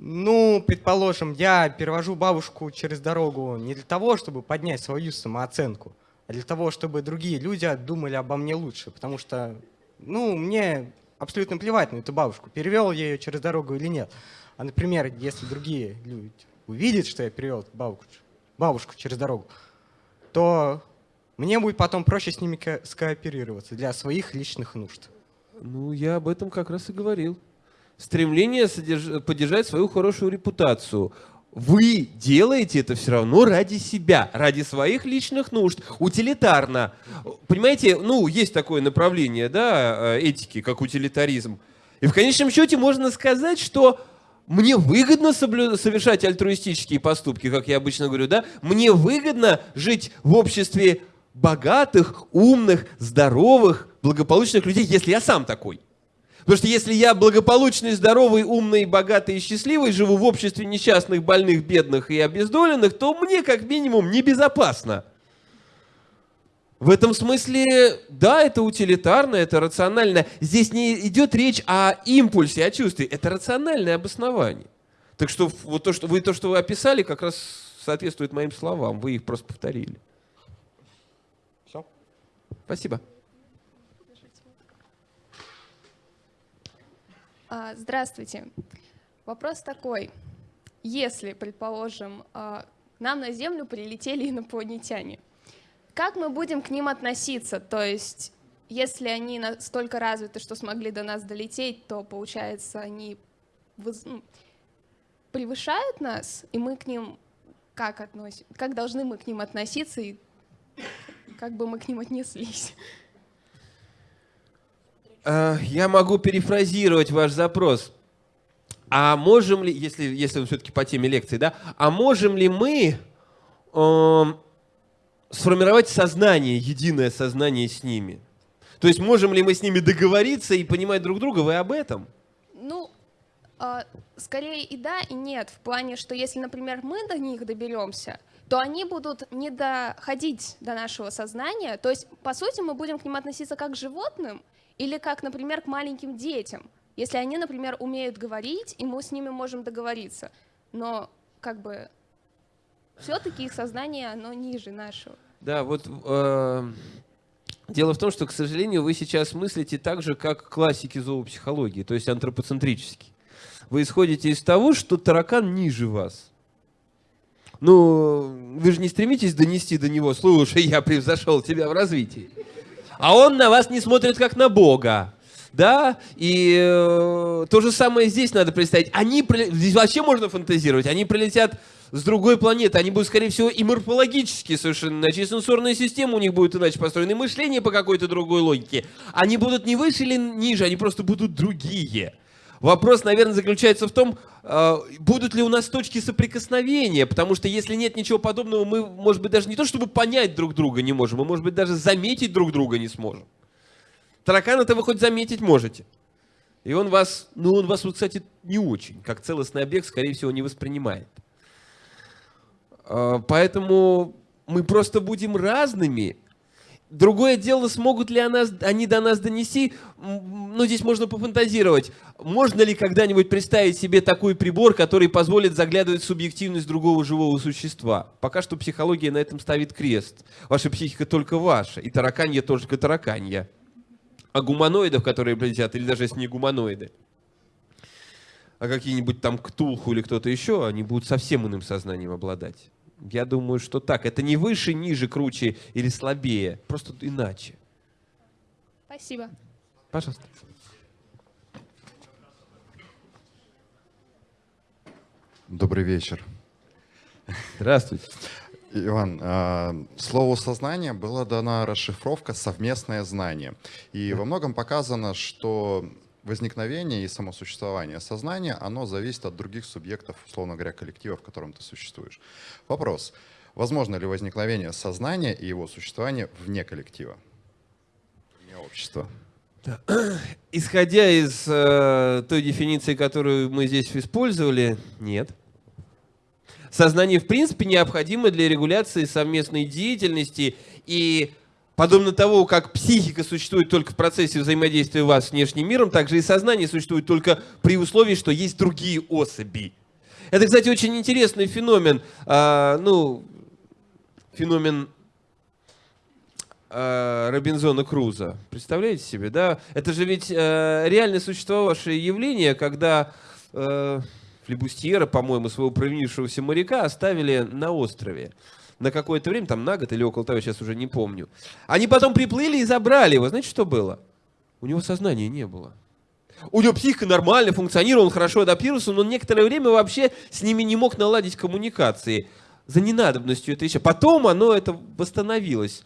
Ну, предположим, я перевожу бабушку через дорогу не для того, чтобы поднять свою самооценку, а для того, чтобы другие люди думали обо мне лучше. Потому что, ну, мне абсолютно плевать на эту бабушку, перевел я ее через дорогу или нет. А, например, если другие люди увидят, что я перевел бабушку, бабушку через дорогу, то мне будет потом проще с ними ко- скооперироваться для своих личных нужд. Ну, я об этом как раз и говорил. Стремление содерж- поддержать свою хорошую репутацию. Вы делаете это все равно ради себя, ради своих личных нужд, утилитарно. Понимаете, ну, есть такое направление, да, э, этики, как утилитаризм. И в конечном счете можно сказать, что мне выгодно соблю- совершать альтруистические поступки, как я обычно говорю, да? Мне выгодно жить в обществе богатых, умных, здоровых, благополучных людей, если я сам такой. Потому что если я благополучный, здоровый, умный, богатый и счастливый, живу в обществе несчастных, больных, бедных и обездоленных, то мне как минимум небезопасно. В этом смысле, да, это утилитарно, это рационально. Здесь не идет речь о импульсе, о чувстве. Это рациональное обоснование. Так что вот то, что вы, то, что вы описали, как раз соответствует моим словам. Вы их просто повторили. Все. Спасибо. Здравствуйте. Вопрос такой. Если, предположим, а, нам на Землю прилетели инопланетяне, как мы будем к ним относиться? То есть если они настолько развиты, что смогли до нас долететь, то, получается, они ну, превышают нас, и мы к ним как относим, как должны мы к ним относиться и как бы мы к ним отнеслись? А, Я могу перефразировать ваш запрос. А можем ли, если, если все-таки по теме лекции, да, а можем ли мы эм, сформировать сознание, единое сознание с ними? То есть можем ли мы с ними договориться и понимать друг друга? Вы об этом? Ну, а, скорее и да, и нет. В плане, что если, например, мы до них доберемся, то они будут не доходить до нашего сознания. То есть, по сути, мы будем к ним относиться как к животным или как, например, к маленьким детям. Если они, например, умеют говорить, и мы с ними можем договориться. Но как бы все-таки их сознание, оно ниже нашего. Да, вот э, дело в том, что, к сожалению, вы сейчас мыслите так же, как классики зоопсихологии, то есть антропоцентрически. Вы исходите из того, что таракан ниже вас. Ну, вы же не стремитесь донести до него, слушай, я превзошел тебя в развитии. А он на вас не смотрит как на Бога. Да, и э, то же самое здесь надо представить. Они, здесь вообще можно фантазировать, они прилетят с другой планеты, они будут, скорее всего, и морфологически совершенно иначе, и сенсорная система у них будет иначе построена, и мышление по какой-то другой логике. Они будут не выше или ниже, они просто будут другие. Вопрос, наверное, заключается в том, э, будут ли у нас точки соприкосновения, потому что если нет ничего подобного, мы, может быть, даже не то, чтобы понять друг друга не можем, мы, может быть, даже заметить друг друга не сможем. Таракана-то вы хоть заметить можете. И он вас, ну он вас, вот, кстати, не очень, как целостный объект, скорее всего, не воспринимает. А, Поэтому мы просто будем разными. Другое дело, смогут ли они до нас донести, М, ну здесь можно пофантазировать. Можно ли когда-нибудь представить себе такой прибор, который позволит заглядывать в субъективность другого живого существа? Пока что психология на этом ставит крест. Ваша психика только ваша, и тараканье только тараканье. А гуманоидов, которые прилетят, или даже если не гуманоиды, а какие-нибудь там Ктулху или кто-то еще, они будут совсем иным сознанием обладать. Я думаю, что так. Это не выше, ниже, круче или слабее. Просто иначе. Спасибо. Пожалуйста. Добрый вечер. Здравствуйте. Иван, э, слову сознание была дана расшифровка совместное знание. И во многом показано, что возникновение и самосуществование сознания, оно зависит от других субъектов, условно говоря, коллектива, в котором ты существуешь. Вопрос. Возможно ли возникновение сознания и его существование вне коллектива, вне общества? <clears throat> Исходя из э, той дефиниции, которую мы здесь использовали, нет. Сознание, в принципе, необходимо для регуляции совместной деятельности и подобно того, как психика существует только в процессе взаимодействия вас с внешним миром, также и сознание существует только при условии, что есть другие особи. Это, кстати, очень интересный феномен. А, ну, феномен э, Робинзона Круза. Представляете себе, да? Это же ведь э, реально существовавшее явление, когда э, флебустьера, по-моему, своего провинившегося моряка оставили на острове. На какое-то время, там на год или около того, сейчас уже не помню. Они потом приплыли и забрали его. Знаете, что было? У него сознания не было. У него психика нормально функционировала, он хорошо адаптировался, но некоторое время вообще с ними не мог наладить коммуникации. За ненадобностью это еще. Потом оно это восстановилось.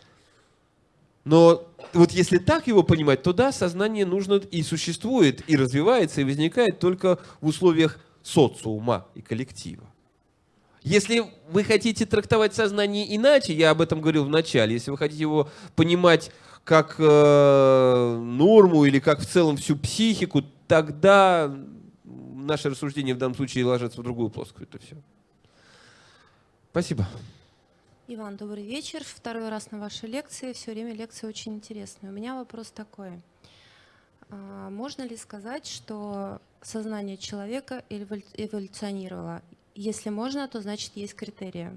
Но вот если так его понимать, то да, сознание нужно и существует, и развивается, и возникает только в условиях социума и коллектива. Если вы хотите трактовать сознание иначе, я об этом говорил в начале, если вы хотите его понимать как э, норму или как в целом всю психику, тогда наше рассуждение в данном случае ложится в другую плоскость. Это все. Спасибо. Иван, добрый вечер. Второй раз на вашей лекции. Все время лекция очень интересная. У меня вопрос такой. А, Можно ли сказать, что сознание человека эволю- эволюционировало? Если можно, то значит есть критерии.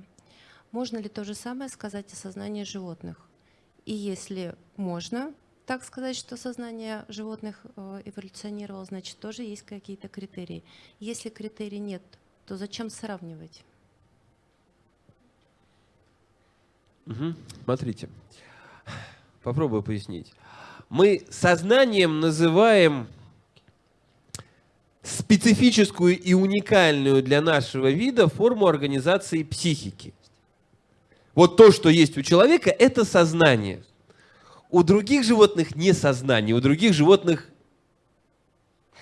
Можно ли то же самое сказать о сознании животных? И если можно так сказать, что сознание животных э, эволюционировало, значит тоже есть какие-то критерии. Если критерий нет, то зачем сравнивать? Мгм. Смотрите, попробую пояснить. Мы сознанием называем специфическую и уникальную для нашего вида форму организации психики. Вот то, что есть у человека, это сознание. У других животных не сознание, у других животных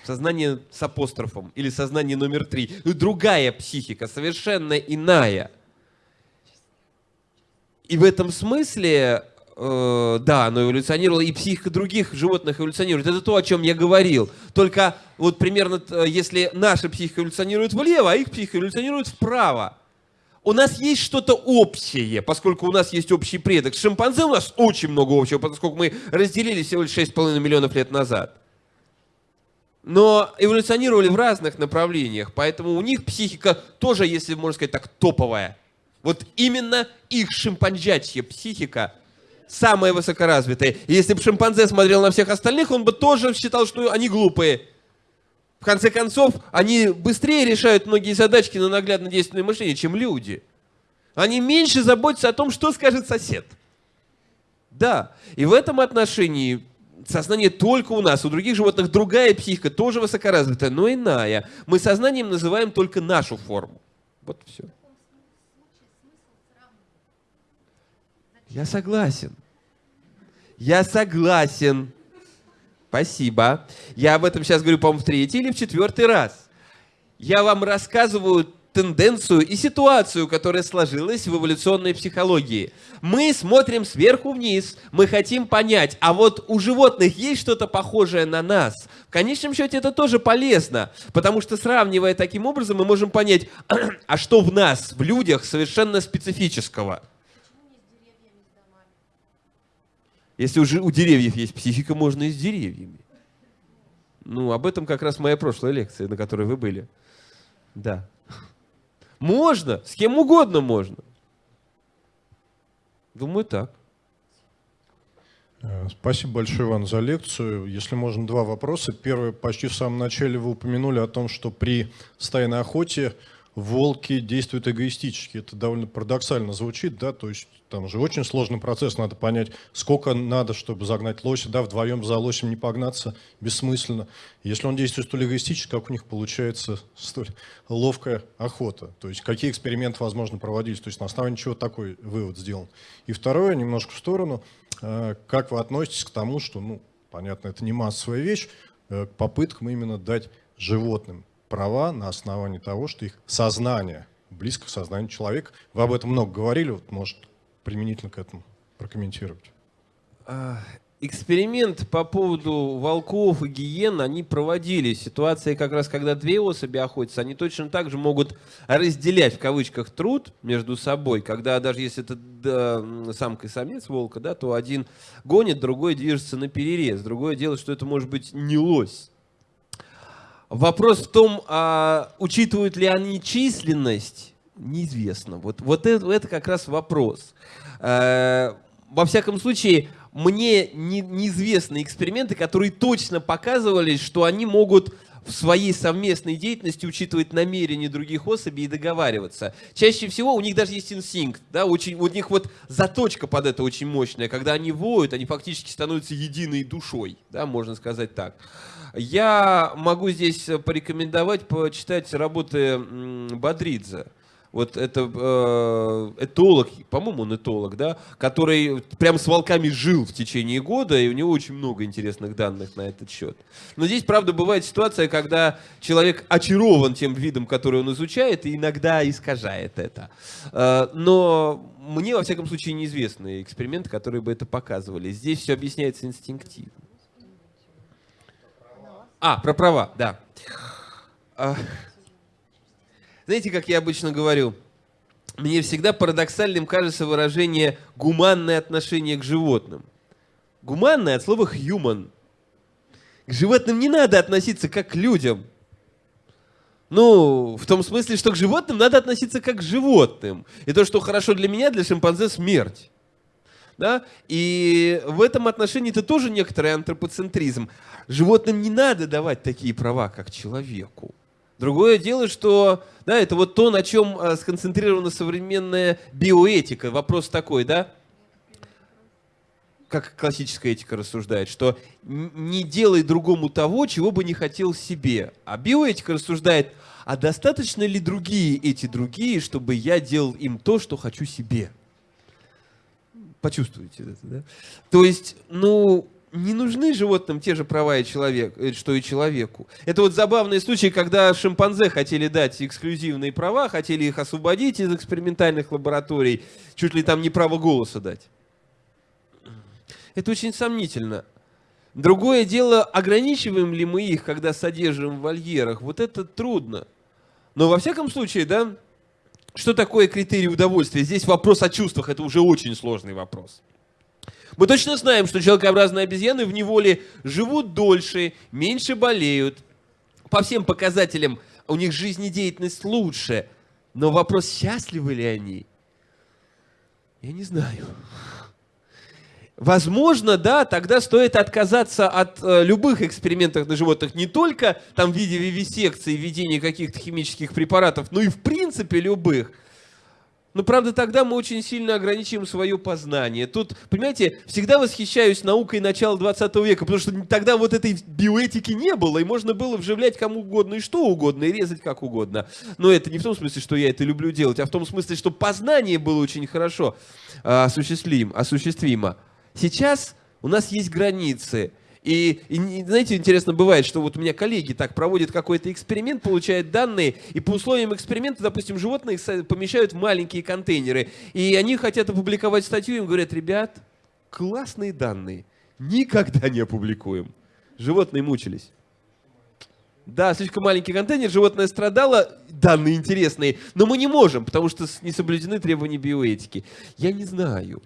сознание с апострофом или сознание номер три. Другая психика, совершенно иная. И в этом смысле, э, да, оно эволюционировало, и психика других животных эволюционирует. Это то, о чем я говорил. Только вот примерно, э, если наша психика эволюционирует влево, а их психика эволюционирует вправо, у нас есть что-то общее, поскольку у нас есть общий предок. С шимпанзе у нас очень много общего, поскольку мы разделились всего лишь 6,5 миллионов лет назад. Но эволюционировали в разных направлениях, поэтому у них психика тоже, если можно сказать так, топовая. Вот именно их шимпанжачья психика самая высокоразвитая. И если бы шимпанзе смотрел на всех остальных, он бы тоже считал, что они глупые. В конце концов, они быстрее решают многие задачки на наглядно-действенное мышление, чем люди. Они меньше заботятся о том, что скажет сосед. Да, и в этом отношении сознание только у нас, у других животных другая психика, тоже высокоразвитая, но иная. Мы сознанием называем только нашу форму. Вот все. Я согласен. Я согласен. Спасибо. Я об этом сейчас говорю, по-моему, в третий или в четвертый раз. Я вам рассказываю тенденцию и ситуацию, которая сложилась в эволюционной психологии. Мы смотрим сверху вниз, мы хотим понять, а вот у животных есть что-то похожее на нас. В конечном счете это тоже полезно, потому что сравнивая таким образом, мы можем понять, <clears throat> а что в нас, в людях, совершенно специфического. Если уже у деревьев есть психика, можно и с деревьями. Ну, об этом как раз моя прошлая лекция, на которой вы были. Да. Можно, с кем угодно можно. Думаю, так. Э, спасибо большое, Иван, за лекцию. Если можно, два вопроса. Первый, почти в самом начале вы упомянули о том, что при стайной охоте волки действуют эгоистически. Это довольно парадоксально звучит, да, то есть там же очень сложный процесс, надо понять, сколько надо, чтобы загнать лося, да, вдвоем за лосем не погнаться бессмысленно. Если он действует столь эгоистически, как у них получается <laughs> столь ловкая охота, то есть какие эксперименты возможно проводились, то есть на основании чего такой вывод сделан. И второе, немножко в сторону, э, как вы относитесь к тому, что, ну, понятно, это не массовая вещь, э, к попыткам именно дать животным права на основании того, что их сознание близко к сознанию человека. Вы об этом много говорили, вот, может, применительно к этому прокомментировать. А, эксперимент по поводу волков и гиен, они проводили. Ситуация как раз, когда две особи охотятся, они точно так же могут разделять в кавычках труд между собой, когда даже если это да, самка и самец волка, да, то один гонит, другой движется на перерез. Другое дело, что это может быть не лось. Вопрос в том, а, учитывают ли они численность, неизвестно. Вот, вот это, это как раз вопрос. А, во всяком случае, мне не, неизвестны эксперименты, которые точно показывали, что они могут в своей совместной деятельности учитывать намерения других особей и договариваться. Чаще всего у них даже есть инстинкт, да, очень, у них вот заточка под это очень мощная. Когда они воют, они фактически становятся единой душой, да, можно сказать так. Я могу здесь порекомендовать почитать работы Бодридзе. Вот это э, этолог, по-моему, он этолог, да, который прям с волками жил в течение года, и у него очень много интересных данных на этот счет. Но здесь, правда, бывает ситуация, когда человек очарован тем видом, который он изучает, и иногда искажает это. Э, но мне, во всяком случае, неизвестны эксперименты, которые бы это показывали. Здесь все объясняется инстинктивно. А, про права, да. Знаете, как я обычно говорю, мне всегда парадоксальным кажется выражение «гуманное отношение к животным». Гуманное от слова «human». К животным не надо относиться как к людям. Ну, в том смысле, что к животным надо относиться как к животным. И то, что хорошо для меня, для шимпанзе смерть. Да? И в этом отношении это тоже некоторый антропоцентризм. Животным не надо давать такие права, как человеку. Другое дело, что да, это вот то, на чем а, сконцентрирована современная биоэтика. Вопрос такой, да? как классическая этика рассуждает, что не делай другому того, чего бы не хотел себе. А биоэтика рассуждает, а достаточно ли другие эти другие, чтобы я делал им то, что хочу себе? Почувствуйте это, да? То есть, ну, не нужны животным те же права, и человек, э, что и человеку. Это вот забавный случай, когда шимпанзе хотели дать эксклюзивные права, хотели их освободить из экспериментальных лабораторий, чуть ли там не право голоса дать. Это очень сомнительно. Другое дело, ограничиваем ли мы их, когда содержим в вольерах, вот это трудно. Но во всяком случае, да, что такое критерий удовольствия? Здесь вопрос о чувствах, это уже очень сложный вопрос. Мы точно знаем, что человекообразные обезьяны в неволе живут дольше, меньше болеют. По всем показателям у них жизнедеятельность лучше. Но вопрос, счастливы ли они, я не знаю. Возможно, да, тогда стоит отказаться от э, любых экспериментов на животных, не только там в виде вивисекции, введения каких-то химических препаратов, но и в принципе любых. Но, правда, тогда мы очень сильно ограничим свое познание. Тут, понимаете, всегда восхищаюсь наукой начала 20 века, потому что тогда вот этой биоэтики не было, и можно было вживлять кому угодно и что угодно, и резать как угодно. Но это не в том смысле, что я это люблю делать, а в том смысле, что познание было очень хорошо а, осуществим, осуществимо. Сейчас у нас есть границы. И, и знаете, интересно бывает, что вот у меня коллеги так проводят какой-то эксперимент, получают данные, и по условиям эксперимента, допустим, животных помещают в маленькие контейнеры, и они хотят опубликовать статью, им говорят, ребят, классные данные, никогда не опубликуем. Животные мучились. Да, слишком маленький контейнер, животное страдало, данные интересные, но мы не можем, потому что не соблюдены требования биоэтики. Я не знаю.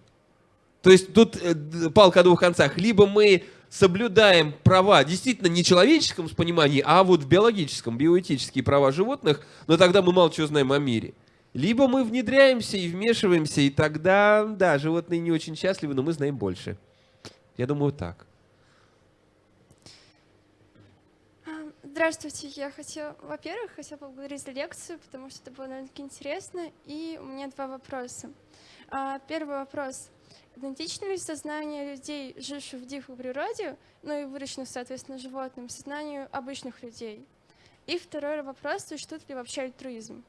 То есть тут э, палка о двух концах. Либо мы соблюдаем права, действительно не человеческом понимании, а вот в биологическом, биоэтические права животных, но тогда мы мало чего знаем о мире. Либо мы внедряемся и вмешиваемся, и тогда, да, животные не очень счастливы, но мы знаем больше. Я думаю, так. А, здравствуйте, я хотела, во-первых, хотела поблагодарить за лекцию, потому что это было довольно-таки интересно, и у меня два вопроса. А, первый вопрос. Идентично ли сознание людей, живших в дикой природе, ну и выращенных, соответственно, животным, сознанию обычных людей? И второй вопрос, существует ли вообще альтруизм?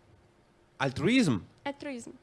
Альтруизм? Альтруизм.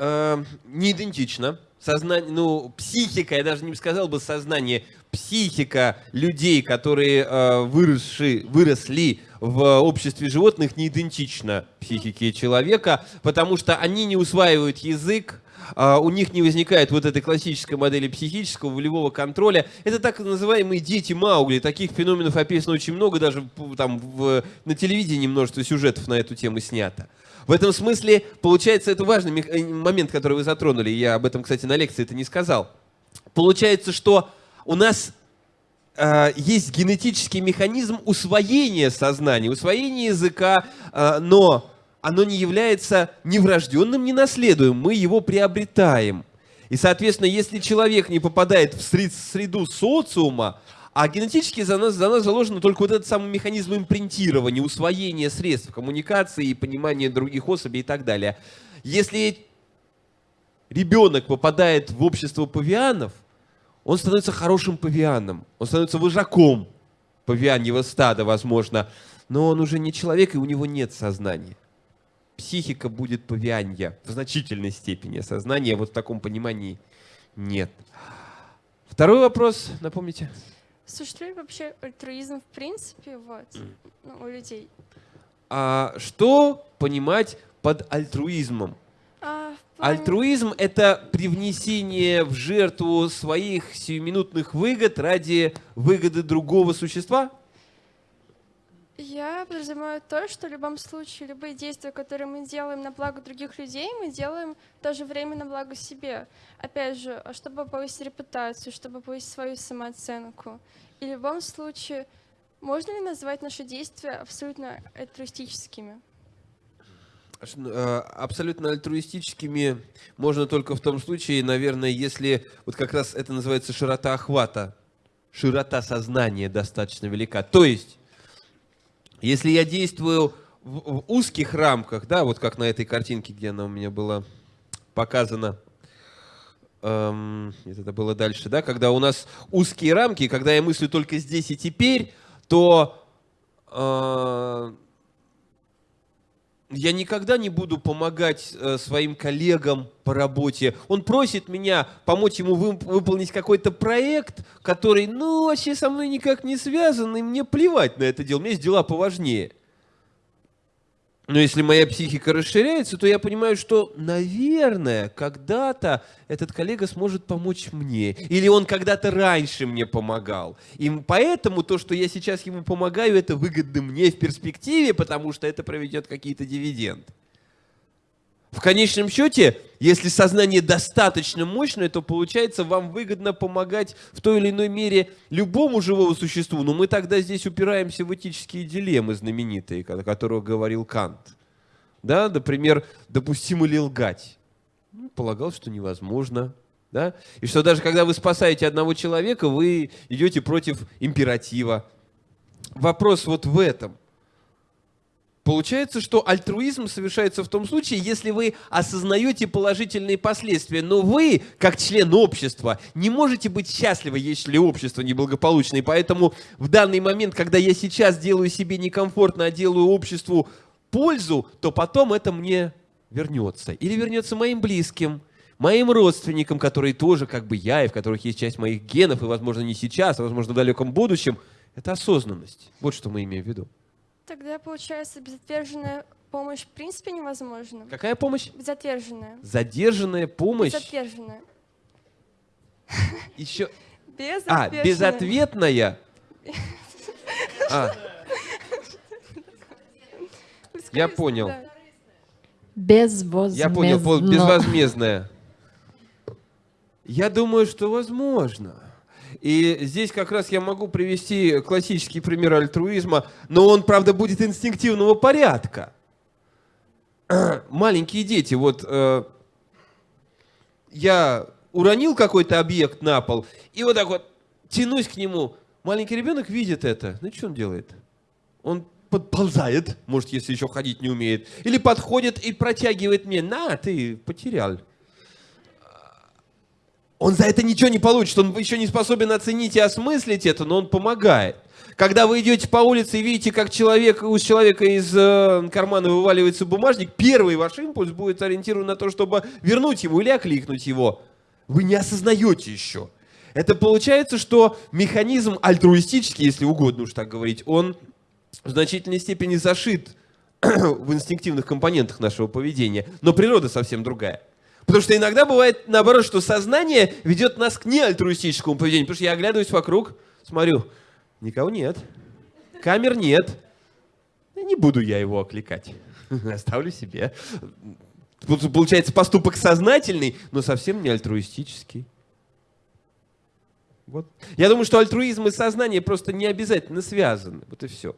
Э, не идентично. Сознание, ну, психика, я даже не сказал бы сознание, психика людей, которые э, выросли, выросли в обществе животных не идентична психике человека, потому что они не усваивают язык, Uh, у них не возникает вот этой классической модели психического волевого контроля. Это так называемые дети Маугли. Таких феноменов описано очень много, даже там в, на телевидении множество сюжетов на эту тему снято. В этом смысле, получается, это важный э, момент, который вы затронули. Я об этом, кстати, на лекции это не сказал. Получается, что у нас э, есть генетический механизм усвоения сознания, усвоения языка, э, но оно не является ни врожденным, ни наследуемым. Мы его приобретаем. И, соответственно, если человек не попадает в среду социума, а генетически за нас, за нас заложено только вот этот самый механизм импринтирования, усвоения средств коммуникации и понимания других особей и так далее. Если ребенок попадает в общество павианов, он становится хорошим павианом, он становится вожаком павианьего стада, возможно, но он уже не человек, и у него нет сознания. Психика будет павианья в значительной степени, сознания вот в таком понимании нет. Второй вопрос, напомните. Существует вообще альтруизм в принципе вот, ну, у людей? А что понимать под альтруизмом? А. Альтруизм — это привнесение в жертву своих сиюминутных выгод ради выгоды другого существа? Я подразумеваю то, что в любом случае любые действия, которые мы делаем на благо других людей, мы делаем в то же время на благо себе. Опять же, чтобы повысить репутацию, чтобы повысить свою самооценку. И в любом случае, можно ли назвать наши действия абсолютно альтруистическими? Э, абсолютно альтруистическими можно только в том случае, наверное, если вот как раз это называется широта охвата, широта сознания достаточно велика. То есть если я действую в, в узких рамках, да, вот как на этой картинке, где она у меня была показано, эм, это было дальше, да, когда у нас узкие рамки, когда я мыслю только здесь и теперь, то э, я никогда не буду помогать э, своим коллегам по работе. Он просит меня помочь ему вы, выполнить какой-то проект, который, ну, вообще со мной никак не связан, и мне плевать на это дело. У меня есть дела поважнее. Но если моя психика расширяется, то я понимаю, что, наверное, когда-то этот коллега сможет помочь мне. Или он когда-то раньше мне помогал. И поэтому то, что я сейчас ему помогаю, это выгодно мне в перспективе, потому что это проведет какие-то дивиденды. В конечном счете, если сознание достаточно мощное, то получается вам выгодно помогать в той или иной мере любому живому существу. Но мы тогда здесь упираемся в этические дилеммы знаменитые, о которых говорил Кант. Да, например, допустимо ли лгать? Ну, полагал, что невозможно. Да? И что даже когда вы спасаете одного человека, вы идете против императива. Вопрос вот в этом. Получается, что альтруизм совершается в том случае, если вы осознаете положительные последствия, но вы, как член общества, не можете быть счастливы, если общество неблагополучное. И поэтому в данный момент, когда я сейчас делаю себе некомфортно, а делаю обществу пользу, то потом это мне вернется. Или вернется моим близким, моим родственникам, которые тоже как бы я, и в которых есть часть моих генов, и, возможно, не сейчас, а, возможно, в далеком будущем. Это осознанность. Вот что мы имеем в виду. Тогда, получается, безотверженная помощь в принципе невозможна. Какая помощь? Безотверженная. Задержанная помощь? Безотверженная. Еще... А, безответная? А. Я понял. Безвозмездно. Я понял, безвозмездная. Я думаю, что возможно. И здесь как раз я могу привести классический пример альтруизма, но он, правда, будет инстинктивного порядка. Маленькие дети, вот э, я уронил какой-то объект на пол, и вот так вот тянусь к нему. Маленький ребенок видит это. Ну, что он делает? Он подползает, может, если еще ходить не умеет, или подходит и протягивает мне, на, ты потерял он за это ничего не получит, он еще не способен оценить и осмыслить это, но он помогает. Когда вы идете по улице и видите, как человек, у человека из э, кармана вываливается бумажник, первый ваш импульс будет ориентирован на то, чтобы вернуть его или окликнуть его. Вы не осознаете еще. Это получается, что механизм альтруистический, если угодно уж так говорить, он в значительной степени зашит <clears throat> в инстинктивных компонентах нашего поведения. Но природа совсем другая. Потому что иногда бывает наоборот, что сознание ведет нас к неальтруистическому поведению. Потому что я оглядываюсь вокруг, смотрю, никого нет, камер нет. Не буду я его окликать. <laughs> Оставлю себе. Получается поступок сознательный, но совсем не альтруистический. Вот. Я думаю, что альтруизм и сознание просто не обязательно связаны. Вот и все.